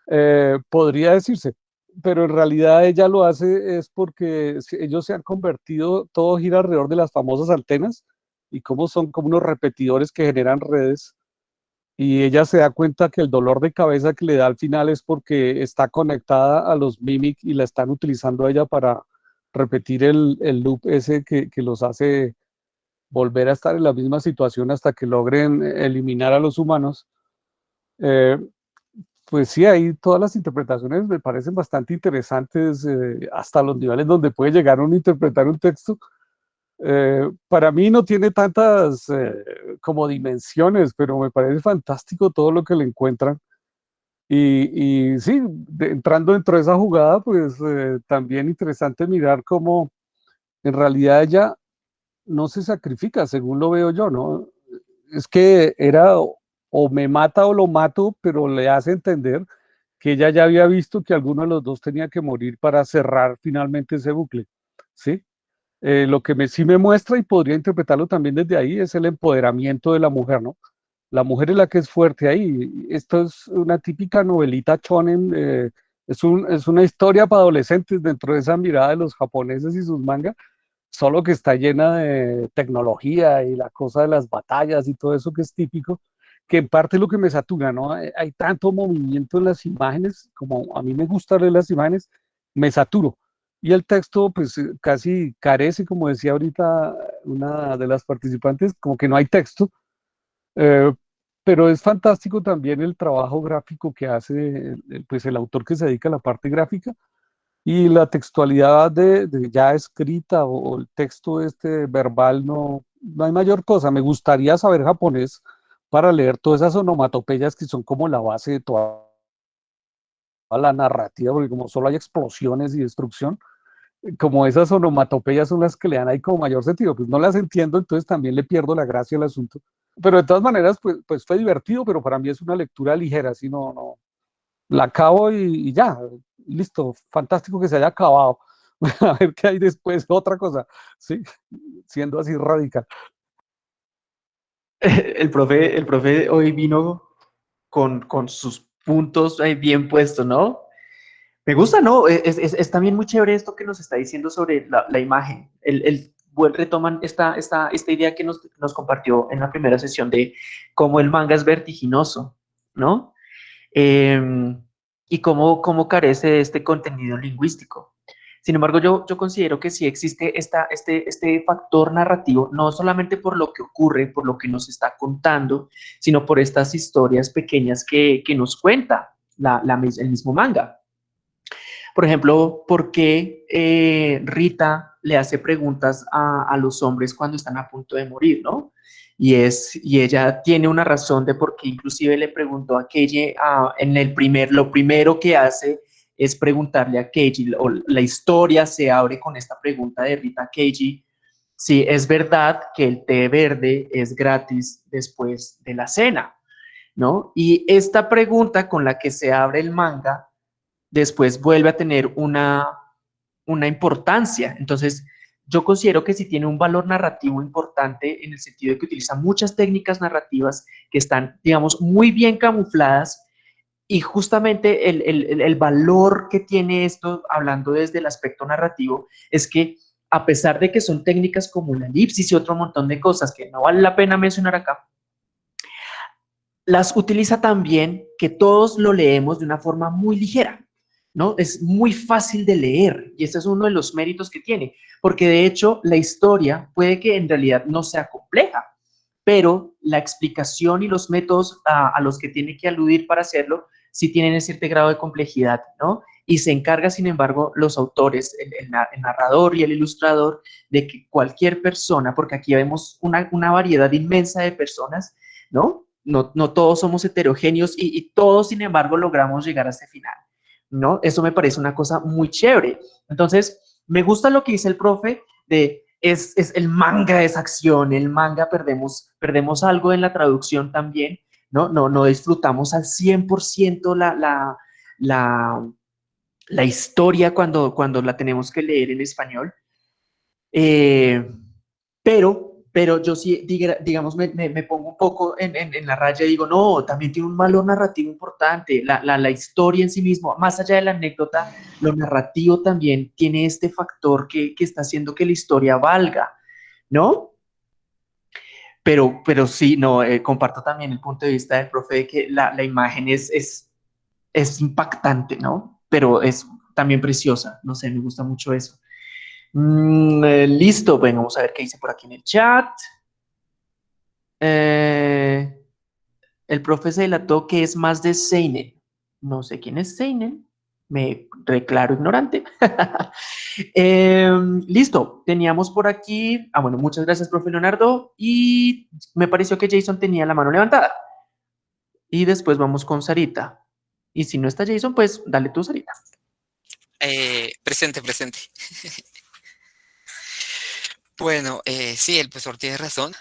Speaker 7: eh, podría decirse, pero en realidad ella lo hace es porque ellos se han convertido, todo gira alrededor de las famosas antenas, y cómo son como unos repetidores que generan redes y ella se da cuenta que el dolor de cabeza que le da al final es porque está conectada a los Mimic y la están utilizando a ella para repetir el, el loop ese que, que, los hace volver a estar en la misma situación hasta que logren eliminar a los humanos. Eh, pues sí, ahí todas las interpretaciones me parecen bastante interesantes, eh, hasta los niveles donde puede llegar uno a interpretar un texto eh, para mí no tiene tantas eh, como dimensiones, pero me parece fantástico todo lo que le encuentran. Y, y sí, entrando dentro de esa jugada, pues eh, también interesante mirar cómo en realidad ella no se sacrifica, según lo veo yo, ¿no? Es que era o me mata o lo mato, pero le hace entender que ella ya había visto que alguno de los dos tenía que morir para cerrar finalmente ese bucle, ¿sí? Eh, lo que me, sí me muestra y podría interpretarlo también desde ahí es el empoderamiento de la mujer, ¿no? La mujer es la que es fuerte ahí. Esto es una típica novelita chonen, eh, es, un, es una historia para adolescentes dentro de esa mirada de los japoneses y sus mangas, solo que está llena de tecnología y la cosa de las batallas y todo eso que es típico, que en parte es lo que me satura, ¿no? Hay, tanto movimiento en las imágenes, como a mí me gusta leer las imágenes, me saturo y el texto, pues eh, casi carece, como decía ahorita una de las participantes, como que no hay texto, eh, pero es fantástico también el trabajo gráfico que hace pues, el autor que se dedica a la parte gráfica y la textualidad de, ya escrita o, el texto este verbal no, no hay mayor cosa. Me gustaría saber japonés para leer todas esas onomatopeyas que son como la base de toda la narrativa, porque como solo hay explosiones y destrucción, como esas onomatopeyas son las que le dan ahí como mayor sentido, pues no las entiendo, entonces también le pierdo la gracia al asunto. Pero de todas maneras, pues, pues fue divertido, pero para mí es una lectura ligera, así no, no, la acabo y, ya, listo, fantástico que se haya acabado. A ver qué hay después, otra cosa, sí, siendo así radical.
Speaker 1: El profe, el profe hoy vino con, con sus puntos bien puestos, ¿no? Me gusta, ¿no? E, es, también muy chévere esto que nos está diciendo sobre la, imagen. El, el retoman esta, esta, esta idea que nos, compartió en la primera sesión de cómo el manga es vertiginoso, ¿no? Em, y cómo, cómo carece de este contenido lingüístico. Sin embargo, yo, yo considero que sí existe esta, este, este factor narrativo, no solamente por lo que ocurre, por lo que nos está contando, sino por estas historias pequeñas que, nos cuenta la, el mismo manga. Por ejemplo, ¿por qué eh, Rita le hace preguntas a, los hombres cuando están a punto de morir, no? Y, es, y ella tiene una razón de por qué inclusive le preguntó a Keiji, en el primer, lo primero que hace es preguntarle a Keiji, o la historia se abre con esta pregunta de Rita Keiji, si es verdad que el té verde es gratis después de la cena, ¿no? Y esta pregunta con la que se abre el manga después vuelve a tener una, una importancia. Entonces, yo considero que sí tiene un valor narrativo importante en el sentido de que utiliza muchas técnicas narrativas que están, digamos, muy bien camufladas y justamente el, el, valor que tiene esto, hablando desde el aspecto narrativo, es que a pesar de que son técnicas como la elipsis y otro montón de cosas que no vale la pena mencionar acá, las utiliza también que todos lo leemos de una forma muy ligera. ¿No? Es muy fácil de leer y ese es uno de los méritos que tiene, porque de hecho la historia puede que en realidad no sea compleja, pero la explicación y los métodos a, los que tiene que aludir para hacerlo sí tienen cierto grado de complejidad, ¿no? y se encarga, sin embargo, los autores, el, narrador y el ilustrador, de que cualquier persona, porque aquí vemos una, variedad inmensa de personas, ¿no? No, no todos somos heterogéneos y, y, todos, sin embargo, logramos llegar a ese final, ¿no? Eso me parece una cosa muy chévere. Entonces, me gusta lo que dice el profe de es, es, el manga es acción, el manga perdemos, perdemos algo en la traducción también, ¿no? No, no disfrutamos al 100% la, la, la, la, historia cuando, cuando la tenemos que leer en español. Eh, pero pero yo sí, digamos, me, me, pongo un poco en, en, la raya y digo, no, también tiene un valor narrativo importante, la, la, la, historia en sí mismo, más allá de la anécdota, lo narrativo también tiene este factor que, que está haciendo que la historia valga, ¿no? Pero, pero sí, no, eh, comparto también el punto de vista del profe de que la, la imagen es, es, es impactante, ¿no? Pero es también preciosa, no sé, me gusta mucho eso. Mm, eh, listo, bueno, vamos a ver qué dice por aquí en el chat. Eh, el profe se delató que es más de Seinen. No sé quién es Seinen. Me declaro ignorante. Em, listo, teníamos por aquí... Ah, bueno, muchas gracias, profe Leonardo. Y me pareció que Jason tenía la mano levantada. Y después vamos con Sarita. Y si no está Jason, pues dale tú, Sarita.
Speaker 3: Eh, presente, presente. Bueno, eh, sí, el profesor tiene razón.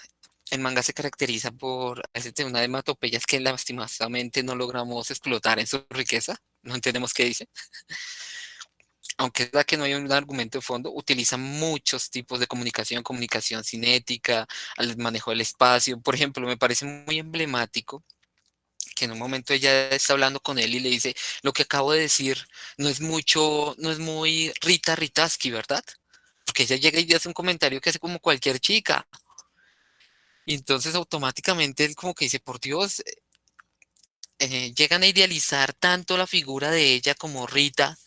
Speaker 3: El manga se caracteriza por una de hematopeyas que lastimosamente no logramos explotar en su riqueza. No entendemos qué dice. Aunque es verdad que no hay un argumento de fondo, utiliza muchos tipos de comunicación, comunicación cinética, al manejo del espacio. Por ejemplo, me parece muy emblemático que en un momento ella está hablando con él y le dice, lo que acabo de decir no es mucho, no es muy Rita Ritaski, ¿verdad? Porque ella llega y hace un comentario que hace como cualquier chica. Y entonces automáticamente él como que dice, por Dios, eh, eh, llegan a idealizar tanto la figura de ella como Rita,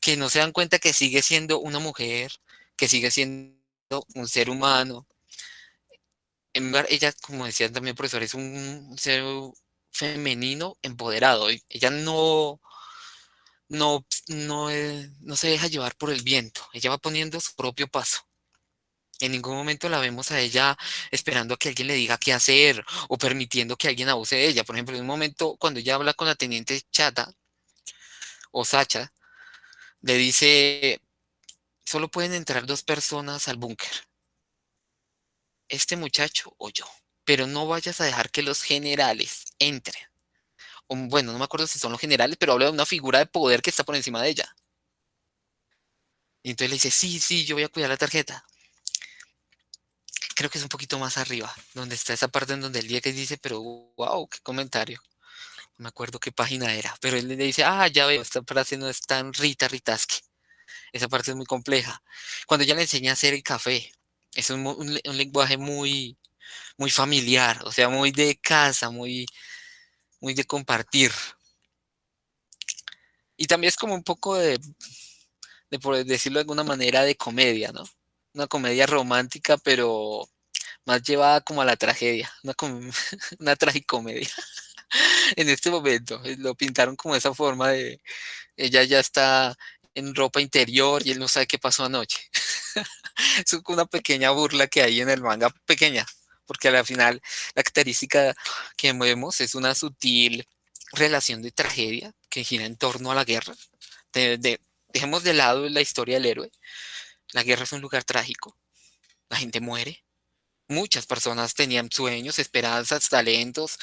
Speaker 3: que no se dan cuenta que sigue siendo una mujer, que sigue siendo un ser humano. En lugar, ella, como decían también profesor, es un ser femenino empoderado. Ella no, no, no, eh, no se deja llevar por el viento, ella va poniendo su propio paso. En ningún momento la vemos a ella esperando a que alguien le diga qué hacer o permitiendo que alguien abuse de ella. Por ejemplo, en un momento cuando ella habla con la teniente Chata o Sacha, le dice, solo pueden entrar dos personas al búnker. Este muchacho o yo. Pero no vayas a dejar que los generales entren bueno, no me acuerdo si son los generales, pero habla de una figura de poder que está por encima de ella. Y entonces le dice, sí, sí, yo voy a cuidar la tarjeta. Creo que es un poquito más arriba, donde está esa parte en donde el día que dice, pero wow, qué comentario. No me acuerdo qué página era, pero él le dice, ah, ya veo, esta frase no es tan Rita Ritaski. Esa parte es muy compleja. Cuando ella le enseña a hacer el café, es un, un lenguaje muy, muy familiar, o sea, muy de casa, muy, muy de compartir. Y también es como un poco de, por decirlo de alguna manera, de comedia, ¿no? Una comedia romántica, pero más llevada como a la tragedia, una, una tragicomedia. en este momento, lo pintaron como esa forma de, ella ya está en ropa interior y él no sabe qué pasó anoche. es una pequeña burla que hay en el manga, pequeña, porque al final la característica que vemos es una sutil relación de tragedia que gira en torno a la guerra. dejemos de lado la historia del héroe. La guerra es un lugar trágico. La gente muere. Muchas personas tenían sueños, esperanzas, talentos,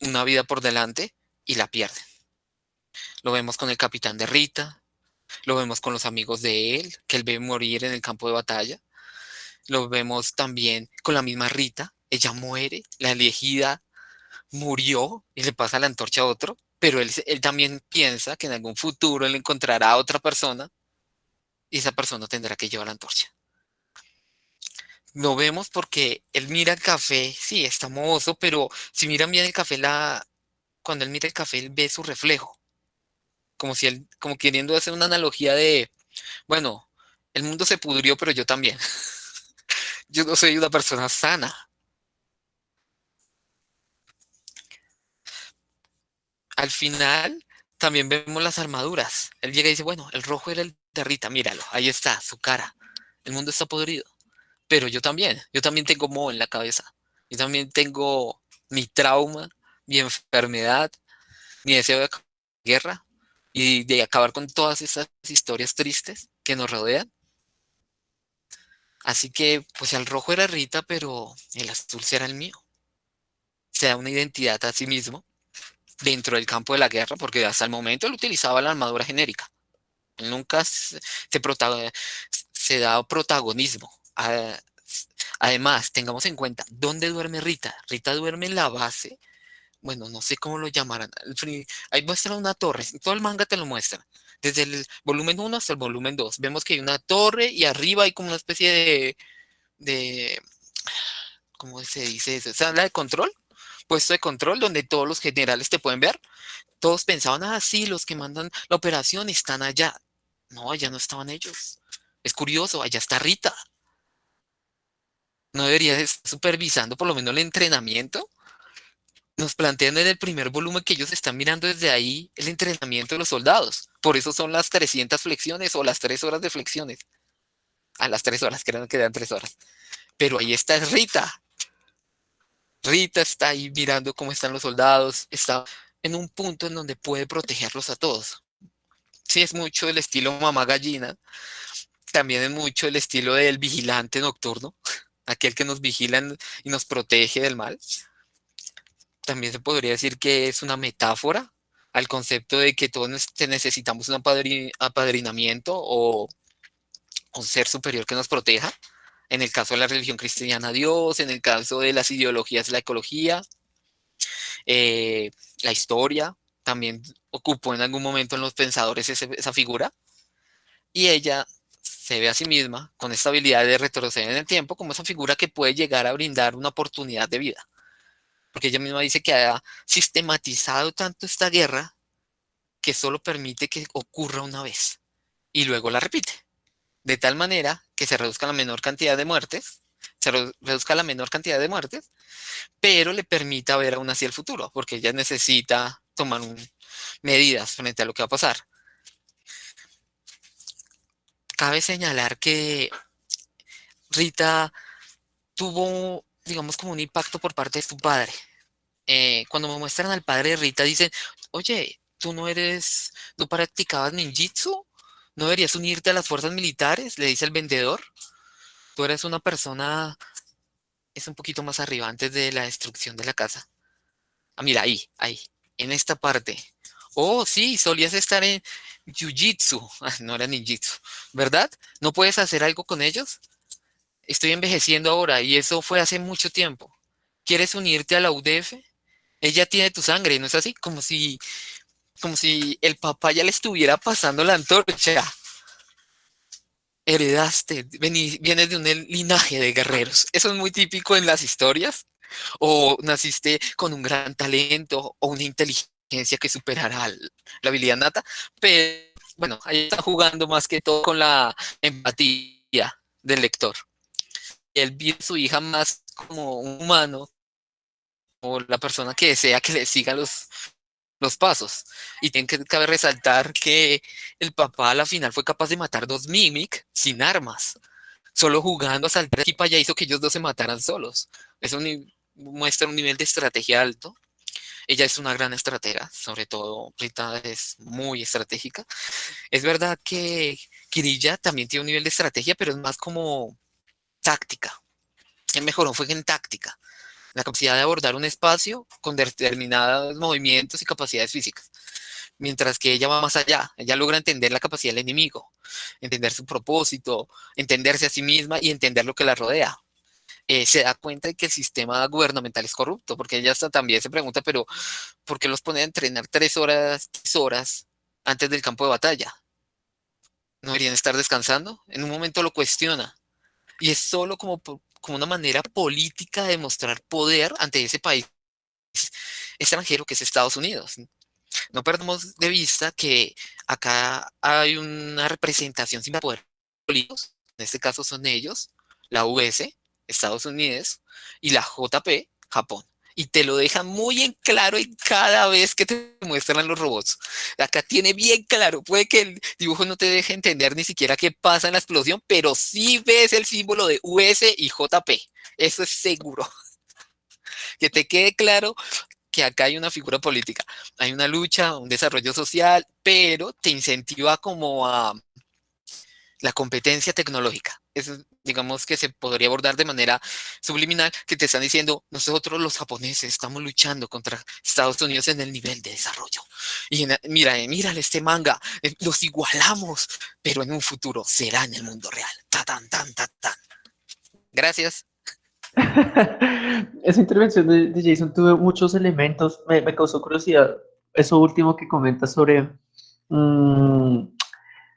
Speaker 3: una vida por delante y la pierden. Lo vemos con el capitán de Rita, lo vemos con los amigos de él, que él ve morir en el campo de batalla. Lo vemos también con la misma Rita. Ella muere, la elegida murió y le pasa la antorcha a otro, pero él, él también piensa que en algún futuro él encontrará a otra persona y esa persona tendrá que llevar la antorcha. Lo vemos porque él mira el café, sí, está mozo, pero si miran bien el café, la, cuando él mira el café, él ve su reflejo. Como si él, como queriendo hacer una analogía de, bueno, el mundo se pudrió, pero yo también. yo no soy una persona sana. Al final, también vemos las armaduras. Él llega y dice, bueno, el rojo era el de Rita, míralo, ahí está, su cara. El mundo está podrido. Pero yo también, yo también tengo moho en la cabeza. Yo también tengo mi trauma, mi enfermedad, mi deseo de guerra y de acabar con todas esas historias tristes que nos rodean. Así que, pues el rojo era Rita, pero el azul será el mío. Se da una identidad a sí mismo dentro del campo de la guerra, porque hasta el momento él utilizaba la armadura genérica. nunca se, da protagonismo. Además, tengamos en cuenta, ¿dónde duerme Rita? Rita duerme en la base, bueno, no sé cómo lo llamarán. Ahí muestra una torre, todo el manga te lo muestra. Desde el volumen 1 hasta el volumen 2. Vemos que hay una torre y arriba hay como una especie de, de ¿cómo se dice eso? ¿Sala de control? puesto de control donde todos los generales te pueden ver. Todos pensaban, ah, sí, los que mandan la operación están allá. No, allá no estaban ellos. Es curioso, allá está Rita. ¿No debería estar supervisando por lo menos el entrenamiento? Nos plantean en el primer volumen que ellos están mirando desde ahí el entrenamiento de los soldados. Por eso son las 300 flexiones o las 3 horas de flexiones. A las 3 horas, creo que quedan 3 horas. Pero ahí está Rita. Rita está ahí mirando cómo están los soldados, está en un punto en donde puede protegerlos a todos. Sí, es mucho el estilo mamá gallina, también es mucho el estilo del vigilante nocturno, aquel que nos vigila y nos protege del mal. También se podría decir que es una metáfora al concepto de que todos necesitamos un apadrinamiento o un ser superior que nos proteja en el caso de la religión cristiana Dios, en el caso de las ideologías la ecología, eh, la historia, también ocupó en algún momento en los pensadores esa figura, y ella se ve a sí misma con esta habilidad de retroceder en el tiempo como esa figura que puede llegar a brindar una oportunidad de vida. Porque ella misma dice que ha sistematizado tanto esta guerra que solo permite que ocurra una vez y luego la repite de tal manera que se reduzca la menor cantidad de muertes, se reduzca la menor cantidad de muertes, pero le permita ver aún así el futuro, porque ella necesita tomar medidas frente a lo que va a pasar. Cabe señalar que Rita tuvo, digamos, como un impacto por parte de su padre. Eh, cuando me muestran al padre de Rita, dicen, oye, tú no eres, no practicabas ninjitsu, ¿No deberías unirte a las fuerzas militares? Le dice el vendedor. Tú eres una persona... Es un poquito más arriba, antes de la destrucción de la casa. Ah, mira, ahí, ahí, en esta parte. Oh, sí, solías estar en Jiu-Jitsu. Ah, no era ninjitsu, ¿verdad? ¿No puedes hacer algo con ellos? Estoy envejeciendo ahora y eso fue hace mucho tiempo. ¿Quieres unirte a la UDF? Ella tiene tu sangre, ¿no es así? Como si como si el papá ya le estuviera pasando la antorcha. Heredaste, vienes de un linaje de guerreros. Eso es muy típico en las historias. O naciste con un gran talento o una inteligencia que superará la habilidad nata. Pero bueno, ahí está jugando más que todo con la empatía del lector. Él ve a su hija más como un humano, o la persona que desea que le siga los, los pasos. Y tiene que cabe resaltar que el papá a la final fue capaz de matar dos Mimic sin armas. Solo jugando a saltar aquí para allá hizo que ellos dos se mataran solos. Eso muestra un nivel de estrategia alto. Ella es una gran estratega, sobre todo Rita es muy estratégica. Es verdad que Kirilla también tiene un nivel de estrategia, pero es más como táctica. El mejor fue en táctica la capacidad de abordar un espacio con determinados movimientos y capacidades físicas. Mientras que ella va más allá, ella logra entender la capacidad del enemigo, entender su propósito, entenderse a sí misma y entender lo que la rodea. Eh, se da cuenta de que el sistema gubernamental es corrupto, porque ella también se pregunta, pero ¿por qué los pone a entrenar tres horas, tres horas antes del campo de batalla? ¿No deberían estar descansando? En un momento lo cuestiona. Y es solo como como una manera política de mostrar poder ante ese país extranjero que es Estados Unidos. No perdamos de vista que acá hay una representación sin poder políticos, en este caso son ellos, la US, Estados Unidos, y la JP, Japón. Y te lo dejan muy en claro en cada vez que te muestran los robots. Acá tiene bien claro, puede que el dibujo no te deje entender ni siquiera qué pasa en la explosión, pero sí ves el símbolo de US y JP, eso es seguro. Que te quede claro que acá hay una figura política, hay una lucha, un desarrollo social, pero te incentiva como a la competencia tecnológica. Eso, digamos que se podría abordar de manera subliminal, que te están diciendo, nosotros los japoneses estamos luchando contra Estados Unidos en el nivel de desarrollo. Y mira, eh, mira este manga, eh, los igualamos, pero en un futuro será en el mundo real. Ta, tan, tan, tan, tan. Gracias.
Speaker 1: Esa intervención de, Jason tuvo muchos elementos, me, causó curiosidad eso último que comenta sobre mm,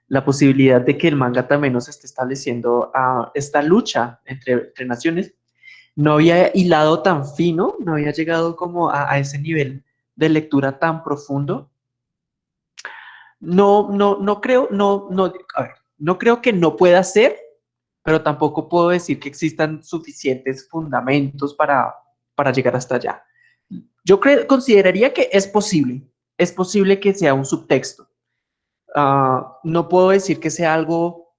Speaker 1: la posibilidad de que el manga también nos esté estableciendo a esta lucha entre, naciones. No había hilado tan fino, no había llegado como a, ese nivel de lectura tan profundo. No, no, no creo, no, no, no creo que no pueda ser, pero tampoco puedo decir que existan suficientes fundamentos para, para llegar hasta allá. Yo consideraría que es posible, es posible que sea un subtexto. Ah, no puedo decir que sea algo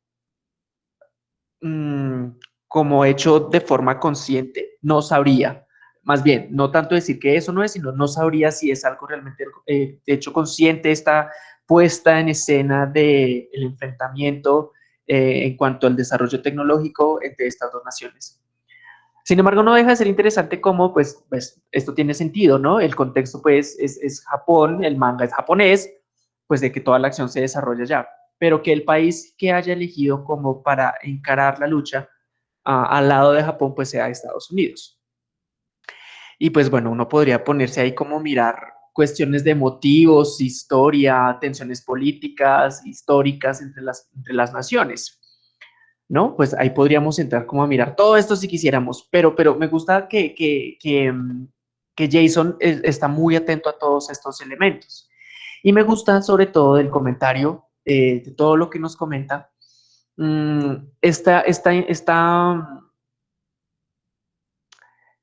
Speaker 1: mm, como hecho de forma consciente, no sabría. Más bien, no tanto decir que eso no es, sino no sabría si es algo realmente eh, hecho consciente, esta puesta en escena del el enfrentamiento eh, en cuanto al desarrollo tecnológico entre estas dos naciones. Sin embargo, no deja de ser interesante cómo, pues, pues esto tiene sentido, ¿no? El contexto, pues, es, es, Japón, el manga es japonés, pues, de que toda la acción se desarrolla allá. Pero que el país que haya elegido como para encarar la lucha al lado de Japón, pues, sea Estados Unidos. Y, pues, bueno, uno podría ponerse ahí como mirar cuestiones de motivos, historia, tensiones políticas, históricas entre las, entre las naciones. ¿No? Pues ahí podríamos entrar como a mirar todo esto si quisiéramos, pero, pero me gusta que, que, que, mm, Jason está muy atento a todos estos elementos. Y me gusta sobre todo el comentario, eh, de todo lo que nos comenta, mm, esta, esta, esta,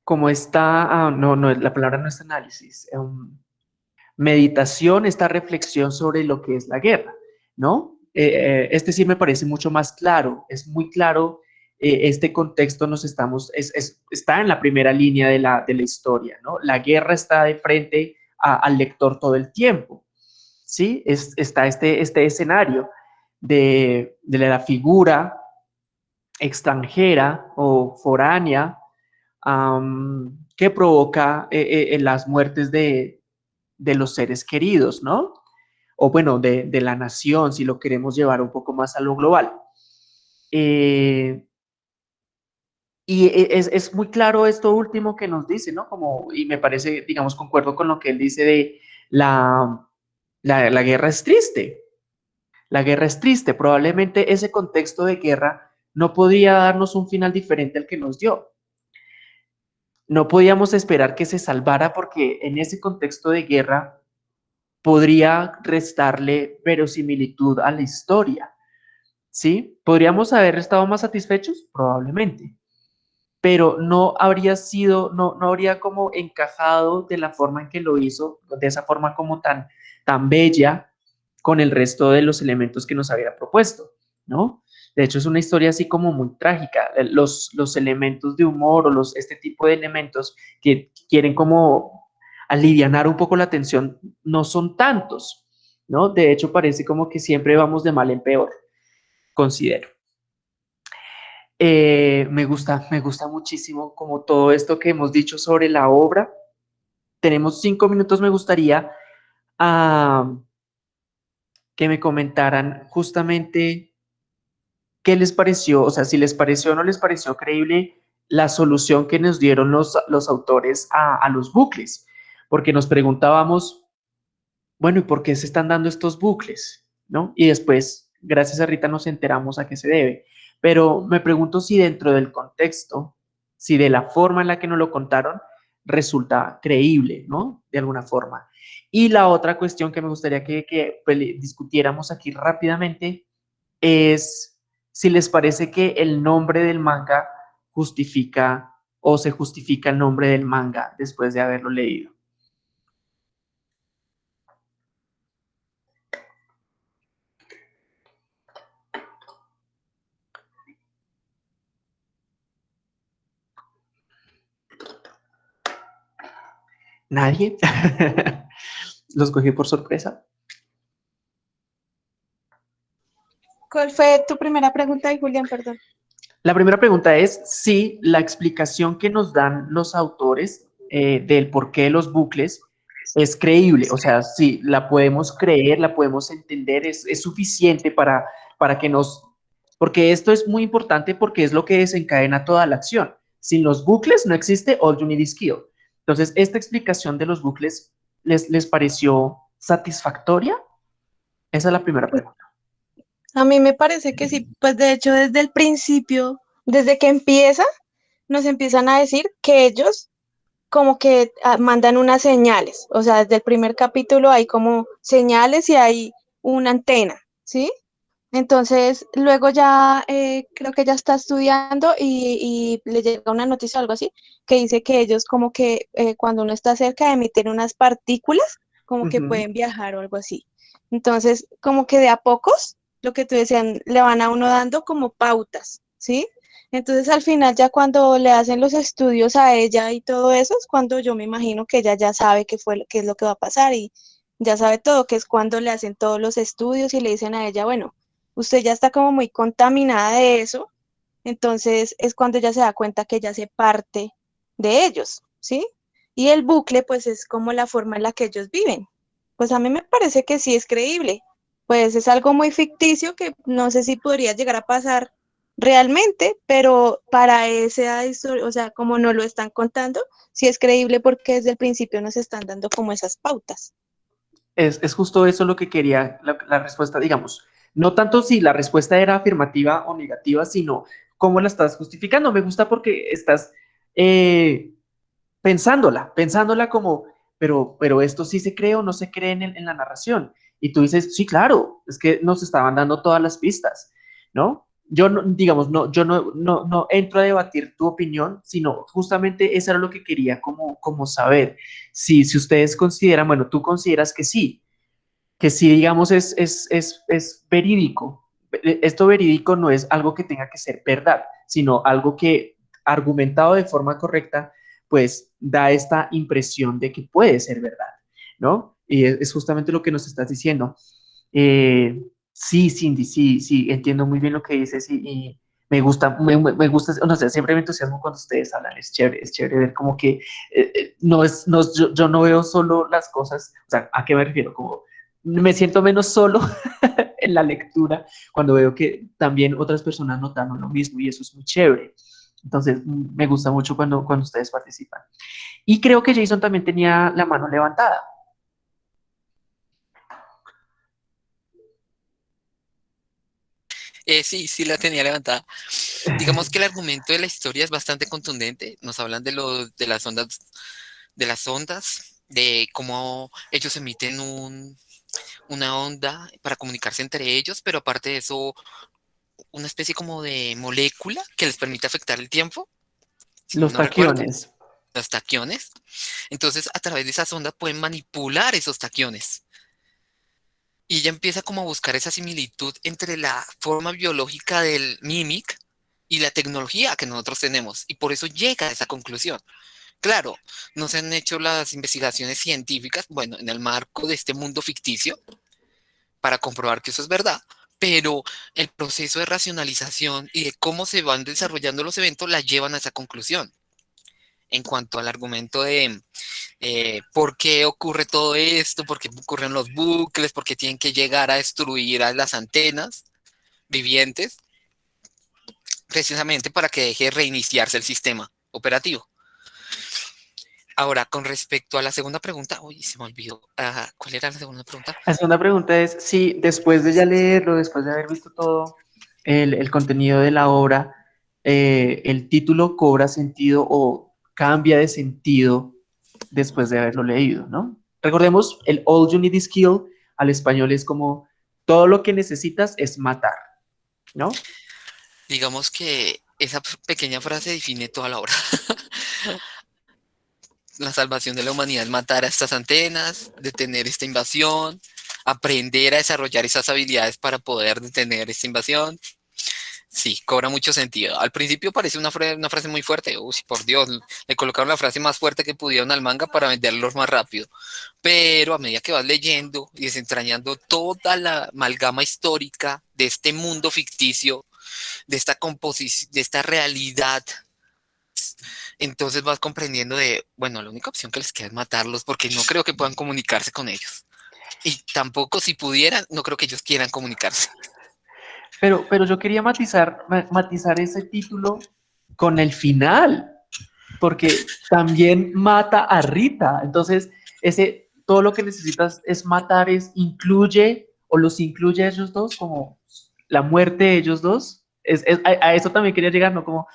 Speaker 1: como está, ah, no, no, la palabra no es análisis, um, meditación, esta reflexión sobre lo que es la guerra, ¿no? Eh, eh, este sí me parece mucho más claro, es muy claro este contexto nos estamos, está en la primera línea de la, de la historia, ¿no? La guerra está de frente al lector todo el tiempo, ¿sí? Es, está este, este escenario de, de, la figura extranjera o foránea que provoca las muertes de, de los seres queridos, ¿no? O bueno, de, la nación, si lo queremos llevar un poco más a lo global. Eh, y e, es, muy claro esto último que nos dice, ¿no? Como, y me parece, digamos, concuerdo con lo que él dice de la, la, la guerra es triste. La guerra es triste. Probablemente ese contexto de guerra no podría darnos un final diferente al que nos dio no podíamos esperar que se salvara porque en ese contexto de guerra podría restarle verosimilitud a la historia. ¿Sí? ¿Podríamos haber estado más satisfechos? Probablemente. Pero no habría sido, no, no habría como encajado de la forma en que lo hizo, de esa forma como tan, tan bella con el resto de los elementos que nos había propuesto, ¿no? De hecho, es una historia así como muy trágica. Eh, los, los elementos de humor o los, este tipo de elementos que quieren como alivianar un poco la tensión no son tantos, ¿no? De hecho, parece como que siempre vamos de mal en peor, considero. Eh, me gusta, me gusta muchísimo como todo esto que hemos dicho sobre la obra. Tenemos cinco minutos, me gustaría que me comentaran justamente ¿qué les pareció? O sea, si les pareció o no les pareció creíble la solución que nos dieron los, los autores a, los bucles, porque nos preguntábamos, bueno, ¿y por qué se están dando estos bucles? ¿No? Y después, gracias a Rita, nos enteramos a qué se debe. Pero me pregunto si dentro del contexto, si de la forma en la que nos lo contaron, resulta creíble, ¿no? De alguna forma. Y la otra cuestión que me gustaría que, que pues, discutiéramos aquí rápidamente es si les parece que el nombre del manga justifica o se justifica el nombre del manga después de haberlo leído? ¿Nadie? ¿Los cogí por sorpresa?
Speaker 4: ¿Cuál fue tu primera pregunta, Julián? Perdón.
Speaker 1: La primera pregunta es si la explicación que nos dan los autores eh, del por qué los bucles es creíble, o sea, si la podemos creer, la podemos entender, es, es suficiente para, para que nos... Porque esto es muy importante porque es lo que desencadena toda la acción. Sin los bucles no existe All You Need Is Kill. Entonces, ¿esta explicación de los bucles les, les pareció satisfactoria? Esa es la primera pregunta.
Speaker 4: A mí me parece que sí, pues de hecho desde el principio, desde que empieza, nos empiezan a decir que ellos como que ah, mandan unas señales, o sea, desde el primer capítulo hay como señales y hay una antena, ¿sí? Entonces, luego ya eh, creo que ya está estudiando y, le llega una noticia o algo así, que dice que ellos como que eh, cuando uno está cerca emiten unas partículas, como que pueden viajar o algo así. Entonces, como que de a pocos, lo que tú decían, le van a uno dando como pautas, ¿sí? Entonces, al final, ya cuando le hacen los estudios a ella y todo eso, es cuando yo me imagino que ella ya sabe qué, fue, qué es lo que va a pasar y ya sabe todo, que es cuando le hacen todos los estudios y le dicen a ella, bueno, usted ya está como muy contaminada de eso, entonces es cuando ella se da cuenta que ya hace parte de ellos, ¿sí? Y el bucle, pues es como la forma en la que ellos viven. Pues a mí me parece que sí es creíble. Pues es algo muy ficticio que no sé si podría llegar a pasar realmente, pero para esa historia, o sea, como no lo están contando, sí es creíble porque desde el principio nos están dando como esas pautas.
Speaker 1: Es, es justo eso lo que quería, la respuesta, digamos, no tanto si la respuesta era afirmativa o negativa, sino cómo la estás justificando. Me gusta porque estás eh, pensándola, pensándola como, pero, pero esto sí se cree o no se cree en, la narración. Y tú dices, sí, claro, es que nos estaban dando todas las pistas, ¿no? Yo, no, digamos, no, yo no, no, no entro a debatir tu opinión, sino justamente eso era lo que quería como, como saber. Si, si ustedes consideran, bueno, tú consideras que sí, que sí, digamos, es, es, es, es verídico. E, esto verídico no es algo que tenga que ser verdad, sino algo que argumentado de forma correcta, pues da esta impresión de que puede ser verdad, ¿no? Y es, justamente lo que nos estás diciendo. Eh, sí, Cindy, sí, sí, entiendo muy bien lo que dices y, me gusta, me, gusta, no sé, siempre me entusiasmo cuando ustedes hablan, es chévere, es chévere ver como que eh, eh, no es, no, yo, no veo solo las cosas, o sea, ¿a qué me refiero? Como me siento menos solo en la lectura cuando veo que también otras personas notan lo mismo y eso es muy chévere. Entonces, me gusta mucho cuando, cuando ustedes participan. Y creo que Jason también tenía la mano levantada.
Speaker 3: Eh, sí, sí la tenía levantada. Digamos que el argumento de la historia es bastante contundente. Nos hablan de, lo, de las ondas, de las ondas, de cómo ellos emiten un, una onda para comunicarse entre ellos, pero aparte de eso, una especie como de molécula que les permite afectar el tiempo.
Speaker 1: los taquiones.
Speaker 3: los taquiones. Entonces, a través de esa sonda pueden manipular esos taquiones. Y ella empieza como a buscar esa similitud entre la forma biológica del mimic y la tecnología que nosotros tenemos. Y por eso llega a esa conclusión. Claro, no se han hecho las investigaciones científicas, bueno, en el marco de este mundo ficticio, para comprobar que eso es verdad, pero el proceso de racionalización y de cómo se van desarrollando los eventos la llevan a esa conclusión. En cuanto al argumento de eh, por qué ocurre todo esto, por qué ocurren los bucles, por qué tienen que llegar a destruir a las antenas vivientes, precisamente para que deje de reiniciarse el sistema operativo. Ahora, con respecto a la segunda pregunta, uy, se me olvidó. Ah, ¿Cuál era la segunda pregunta?
Speaker 1: La segunda pregunta es si después de ya leerlo, después de haber visto todo el, contenido de la obra, eh, el título cobra sentido o cambia de sentido después de haberlo leído, ¿no? Recordemos, el All You Need Is Kill al español es como todo lo que necesitas es matar, ¿no?
Speaker 3: Digamos que esa pequeña frase define toda la obra. La salvación de la humanidad matar a estas antenas, detener esta invasión, aprender a desarrollar esas habilidades para poder detener esta invasión. Sí, cobra mucho sentido. Al principio parece una, una frase muy fuerte. Uy, por Dios, le colocaron la frase más fuerte que pudieron al manga para venderlos más rápido. Pero a medida que vas leyendo y desentrañando toda la amalgama histórica de este mundo ficticio, de esta composición, de esta realidad, entonces vas comprendiendo de, bueno, la única opción que les queda es matarlos porque no creo que puedan comunicarse con ellos. Y tampoco si pudieran, no creo que ellos quieran comunicarse.
Speaker 1: Pero, pero yo quería matizar, matizar ese título con el final, porque también mata a Rita. Entonces, ese, todo lo que necesitas es matar, es incluye o los incluye a ellos dos, como la muerte de ellos dos. Es, a, eso también quería llegar, ¿no? Como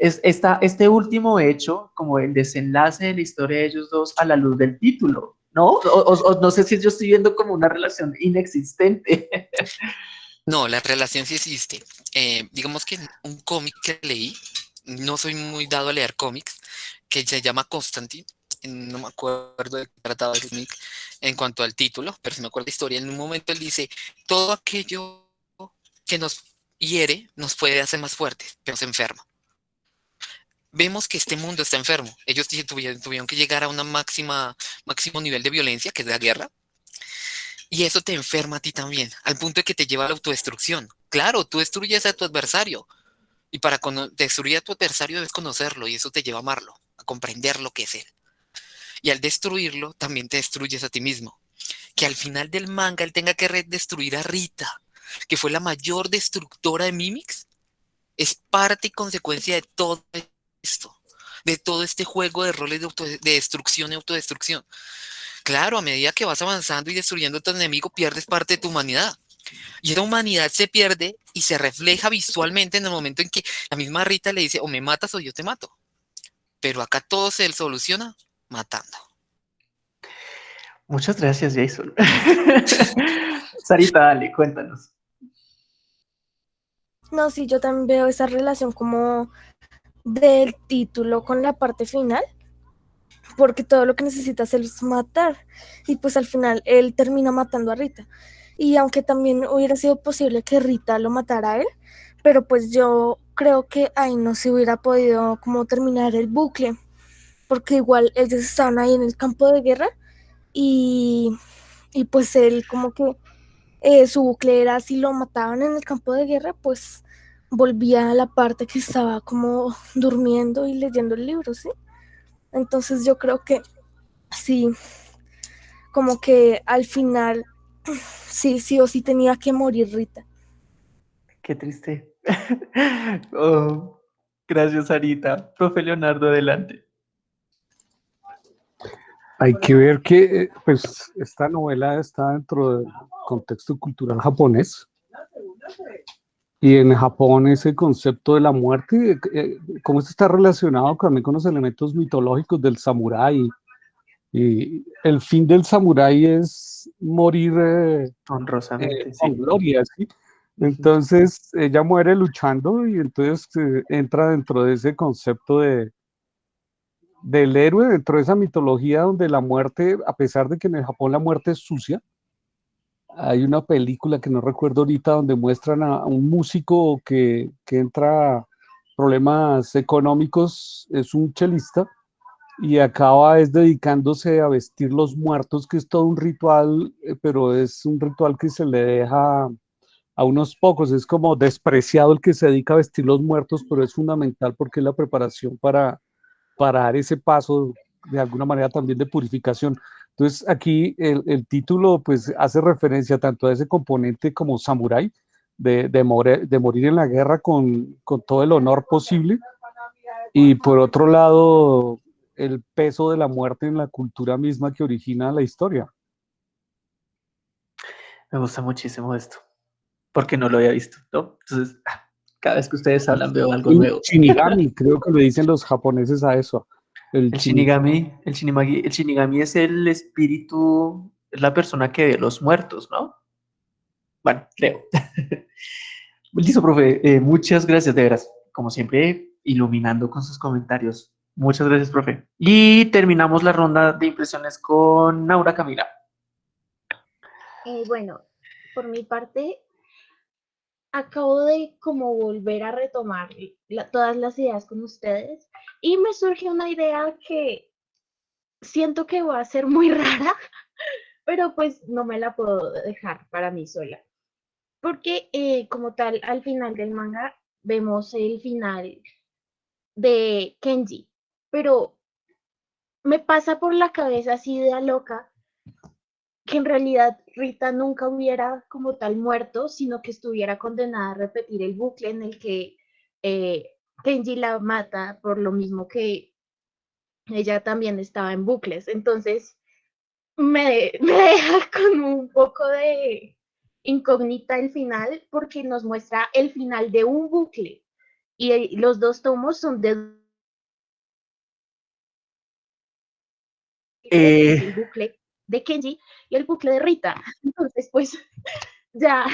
Speaker 1: es esta, este último hecho, como el desenlace de la historia de ellos dos a la luz del título, ¿no? O, no sé si yo estoy viendo como una relación inexistente.
Speaker 3: No, la relación sí existe. Eh, digamos que un cómic que leí, no soy muy dado a leer cómics, que se llama Constantine, no me acuerdo de qué trataba el cómic en cuanto al título, pero si me acuerdo la historia, en un momento él dice, todo aquello que nos hiere nos puede hacer más fuertes, pero se enferma. Vemos que este mundo está enfermo. Ellos tuvieron, tuvieron que llegar a máxima, máximo nivel de violencia, que es la guerra, y eso te enferma a ti también, al punto de que te lleva a la autodestrucción. Claro, tú destruyes a tu adversario. Y para destruir a tu adversario debes conocerlo y eso te lleva a amarlo, a comprender lo que es él. Y al destruirlo, también te destruyes a ti mismo. Que al final del manga él tenga que destruir a Rita, que fue la mayor destructora de Mimix, es parte y consecuencia de todo esto, de todo este juego de roles de, de destrucción y autodestrucción. Claro, a medida que vas avanzando y destruyendo a tu enemigo, pierdes parte de tu humanidad. Y esa humanidad se pierde y se refleja visualmente en el momento en que la misma Rita le dice, o me matas o yo te mato. Pero acá todo se soluciona matando.
Speaker 1: Muchas gracias, Jason. Sarita, dale, cuéntanos.
Speaker 6: No, sí, yo también veo esa relación como del título con la parte final porque todo lo que necesita hacer es matar. Y pues al final él termina matando a Rita. Y aunque también hubiera sido posible que Rita lo matara a él, pero pues yo creo que ahí no se hubiera podido como terminar el bucle, porque igual ellos estaban ahí en el campo de guerra y, y pues él como que eh, su bucle era si lo mataban en el campo de guerra, pues volvía a la parte que estaba como durmiendo y leyendo el libro, ¿sí? Entonces yo creo que sí, como que al final sí, sí o sí tenía que morir Rita.
Speaker 1: Qué triste. Oh, gracias, Arita. Profe Leonardo, adelante.
Speaker 7: Hay que ver que pues, esta novela está dentro del contexto cultural japonés y en Japón ese concepto de la muerte, eh, ¿cómo esto está relacionado también con los elementos mitológicos del samurái? Y el fin del samurái es morir eh,
Speaker 1: honrosamente,
Speaker 7: eh, con gloria, ¿sí? Entonces ella muere luchando y entonces entra dentro de ese concepto de, del héroe, dentro de esa mitología donde la muerte, a pesar de que en el Japón la muerte es sucia, hay una película que no recuerdo ahorita donde muestran a un músico que, que entra a problemas económicos, es un chelista y acaba es dedicándose a vestir los muertos, que es todo un ritual, eh, pero es un ritual que se le deja a unos pocos, es como despreciado el que se dedica a vestir los muertos, pero es fundamental porque es la preparación para, para dar ese paso de alguna manera también de purificación. Entonces aquí el, título pues hace referencia tanto a ese componente como samurái, de, de, morir en la guerra con, todo el honor posible, y por otro lado el peso de la muerte en la cultura misma que origina la historia.
Speaker 1: Me gusta muchísimo esto, porque no lo había visto, ¿no? Entonces, ah, cada vez que ustedes hablan veo algo nuevo.
Speaker 7: Shinigami, creo que le dicen los japoneses a eso.
Speaker 1: El, Shinigami, el, Shinigami, el Shinigami es el espíritu, es la persona que ve los muertos, ¿no? Bueno, creo. Listo, profe. Eh, muchas gracias, de veras. Como siempre, iluminando con sus comentarios. Muchas gracias, profe. Y terminamos la ronda de impresiones con Naura Camila.
Speaker 5: Eh, bueno, por mi parte, acabo de como volver a retomar todas las ideas con ustedes y me surge una idea que siento que va a ser muy rara, pero pues no me la puedo dejar para mí sola. Porque eh, como tal, al final del manga vemos el final de Kenji, pero me pasa por la cabeza así de loca que en realidad Rita nunca hubiera como tal muerto, sino que estuviera condenada a repetir el bucle en el que eh, Kenji la mata por lo mismo que ella también estaba en bucles. Entonces, me, me deja con un poco de incógnita el final porque nos muestra el final de un bucle y los dos tomos son de
Speaker 1: Eh,
Speaker 5: el bucle de Kenji y el bucle de Rita. Entonces, pues ya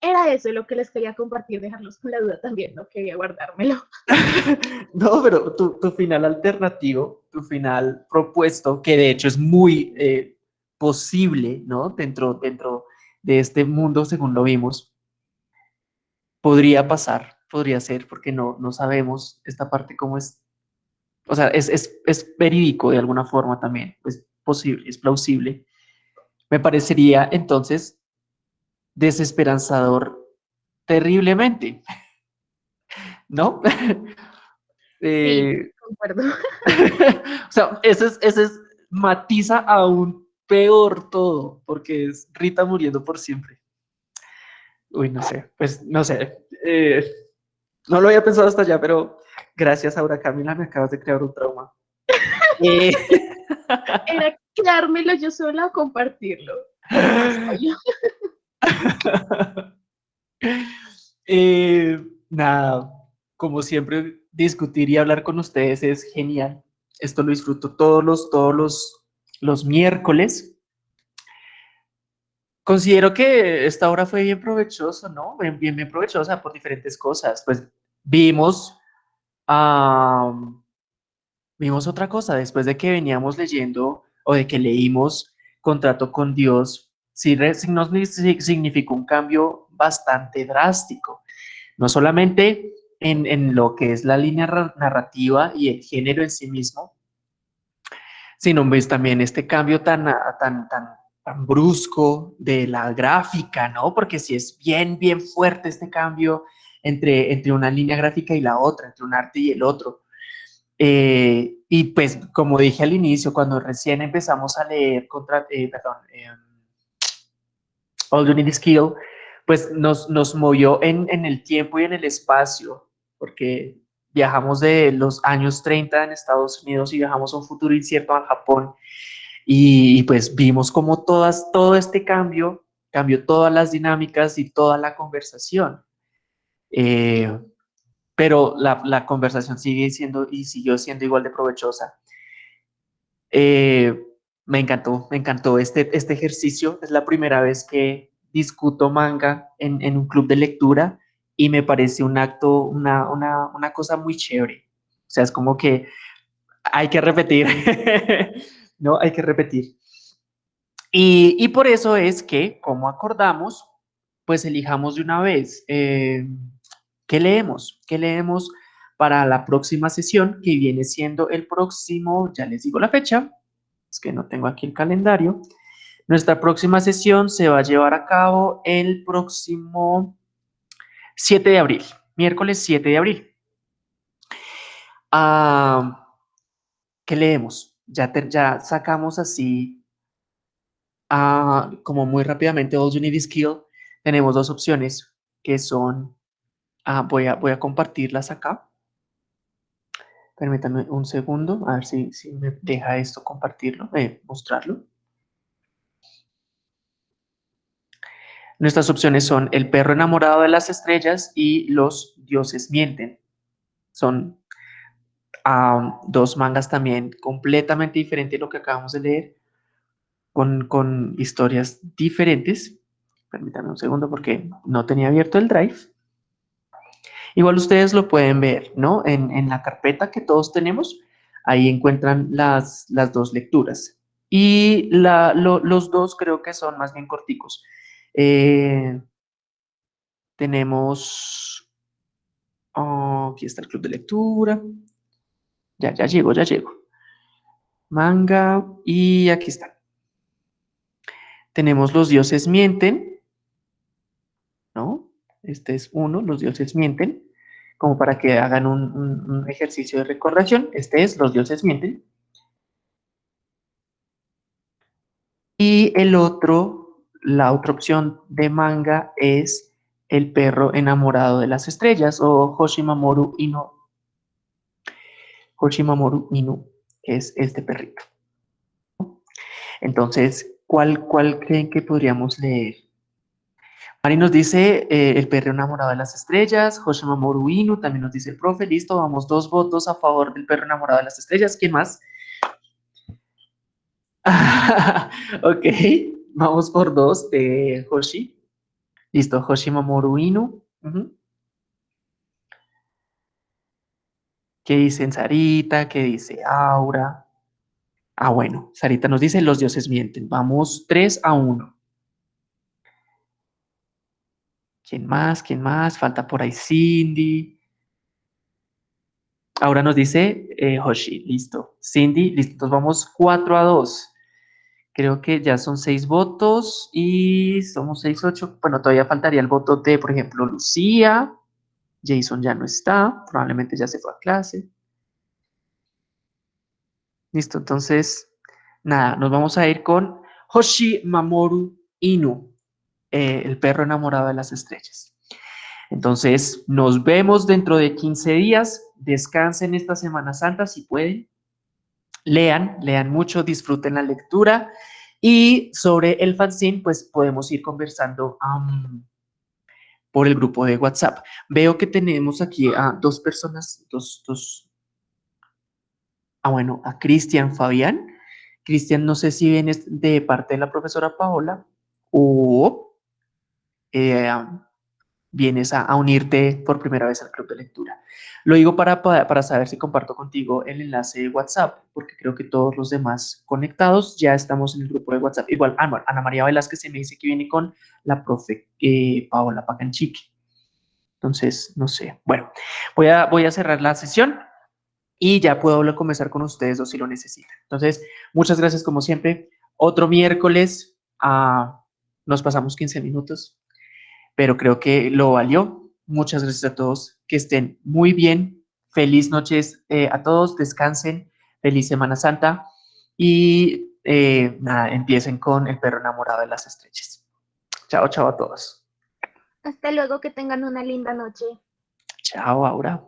Speaker 5: era eso lo que les quería compartir, dejarlos con la duda también, no quería guardármelo.
Speaker 1: no, pero tu, final alternativo, tu final propuesto, que de hecho es muy eh, posible, ¿no? Dentro, dentro de este mundo, según lo vimos, podría pasar, podría ser, porque no, no sabemos esta parte cómo es o sea, es, es, es verídico de alguna forma también, es posible, es plausible. Me parecería entonces desesperanzador terriblemente, ¿no?
Speaker 5: eh,
Speaker 1: o sea, ese es, ese es, matiza aún peor todo, porque es Rita muriendo por siempre. Uy, no sé, pues no sé. Eh, no lo había pensado hasta allá, pero Gracias, Aura Camila, me acabas de crear un trauma.
Speaker 5: eh. Era quedármelo yo sola o compartirlo.
Speaker 1: eh, nada, como siempre, discutir y hablar con ustedes es genial. Esto lo disfruto todos los, todos los, los miércoles. Considero que esta hora fue bien provechosa, ¿no? Bien, bien, provechosa por diferentes cosas. Pues vimos vimos otra cosa, después de que veníamos leyendo o de que leímos Contrato con Dios, sí, nos significó un cambio bastante drástico, no solamente en, en, lo que es la línea narrativa y el género en sí mismo, sino ves también este cambio tan, tan, tan, brusco de la gráfica, ¿no? Porque si es bien, bien fuerte este cambio entre, entre una línea gráfica y la otra, entre un arte y el otro. Eh, y pues, como dije al inicio, cuando recién empezamos a leer contra, eh, perdón, eh, All You Need Is Kill, pues nos, nos movió en, en, el tiempo y en el espacio, porque viajamos de los años 30 en Estados Unidos y viajamos a un futuro incierto al Japón, y, y pues vimos como todas, todo este cambio cambió todas las dinámicas y toda la conversación. Eh, pero la, la, conversación sigue siendo y siguió siendo igual de provechosa. Eh, me encantó, me encantó este, este ejercicio. Es la primera vez que discuto manga en, en un club de lectura y me parece un acto, una, una, una cosa muy chévere. O sea, es como que hay que repetir, ¿no? Hay que repetir. Y, y, por eso es que, como acordamos, pues elijamos de una vez. Eh, ¿Qué leemos? ¿Qué leemos para la próxima sesión que viene siendo el próximo, ya les digo la fecha, que no tengo aquí el calendario. Nuestra próxima sesión se va a llevar a cabo el próximo 7 de abril, miércoles 7 de abril. Ah, ¿Qué leemos? Ya, ya sacamos así, ah, como muy rápidamente, All You Need Is Kill. Tenemos dos opciones, que son Ah, voy, a, voy a compartirlas acá. Permítanme un segundo, a ver si, me deja esto compartirlo, eh, mostrarlo. Nuestras opciones son El perro enamorado de las estrellas y Los dioses mienten. Son dos mangas también completamente diferentes a lo que acabamos de leer, con, con historias diferentes. Permítanme un segundo porque no tenía abierto el drive. Igual ustedes lo pueden ver, ¿no? En, la carpeta que todos tenemos, ahí encuentran las, las dos lecturas. Y los dos creo que son más bien corticos. Eh, tenemos, oh, aquí está el club de lectura. Ya, ya llego, ya llego. Manga y aquí está. Tenemos los dioses mienten, ¿no? Este es uno, los dioses mienten, como para que hagan un, ejercicio de recordación. Este es los dioses mienten. Y el otro, la otra opción de manga es el perro enamorado de las estrellas o Hoshimamoru Ino. Hoshimamoru Inu, es este perrito. Entonces, ¿cuál, cuál creen que podríamos leer? Mari nos dice eh, el perro enamorado de las estrellas, Hoshimamoru Inu, también nos dice el profe, listo, vamos dos votos a favor del perro enamorado de las estrellas. ¿Quién más? ok, vamos por dos de Hoshi. Listo, Hoshimamoru Inu. ¿Qué dicen Sarita? ¿Qué dice Aura? Ah, bueno, Sarita nos dice, los dioses mienten. Vamos 3 a 1. ¿Quién más? ¿Quién más? Falta por ahí Cindy. Ahora nos dice eh, Hoshi, listo. Cindy, listo. Entonces vamos 4 a 2. Creo que ya son 6 votos y somos 6, 8. Bueno, todavía faltaría el voto de, por ejemplo, Lucía. Jason ya no está, probablemente ya se fue a clase. Listo, entonces, nada, nos vamos a ir con Hoshi Mamoru Inu, eh, el perro enamorado de las estrellas. Entonces, nos vemos dentro de 15 días. Descansen esta Semana Santa si pueden. Lean, lean mucho, disfruten la lectura. Y sobre el fanzine, pues podemos ir conversando por el grupo de WhatsApp. Veo que tenemos aquí a dos personas, dos, dos, ah bueno, a Cristian Fabián. Cristian, no sé si vienes de parte de la profesora Paola o eh, vienes a, unirte por primera vez al club de lectura. Lo digo para, para, saber si comparto contigo el enlace de WhatsApp, porque creo que todos los demás conectados ya estamos en el grupo de WhatsApp. Igual, ah, Ana María Velázquez se me dice que viene con la profe eh, Paola Pacanchique. Entonces, no sé. Bueno, voy a, voy a cerrar la sesión y ya puedo comenzar con ustedes dos si lo necesitan. Entonces, muchas gracias como siempre. Otro miércoles, ah, nos pasamos 15 minutos pero creo que lo valió. Muchas gracias a todos, que estén muy bien. Feliz noches eh, a todos, descansen, feliz Semana Santa y eh, nada, empiecen con el perro enamorado de las estrellas. Chao, chao a todos.
Speaker 5: Hasta luego, que tengan una linda noche.
Speaker 1: Chao, Aura.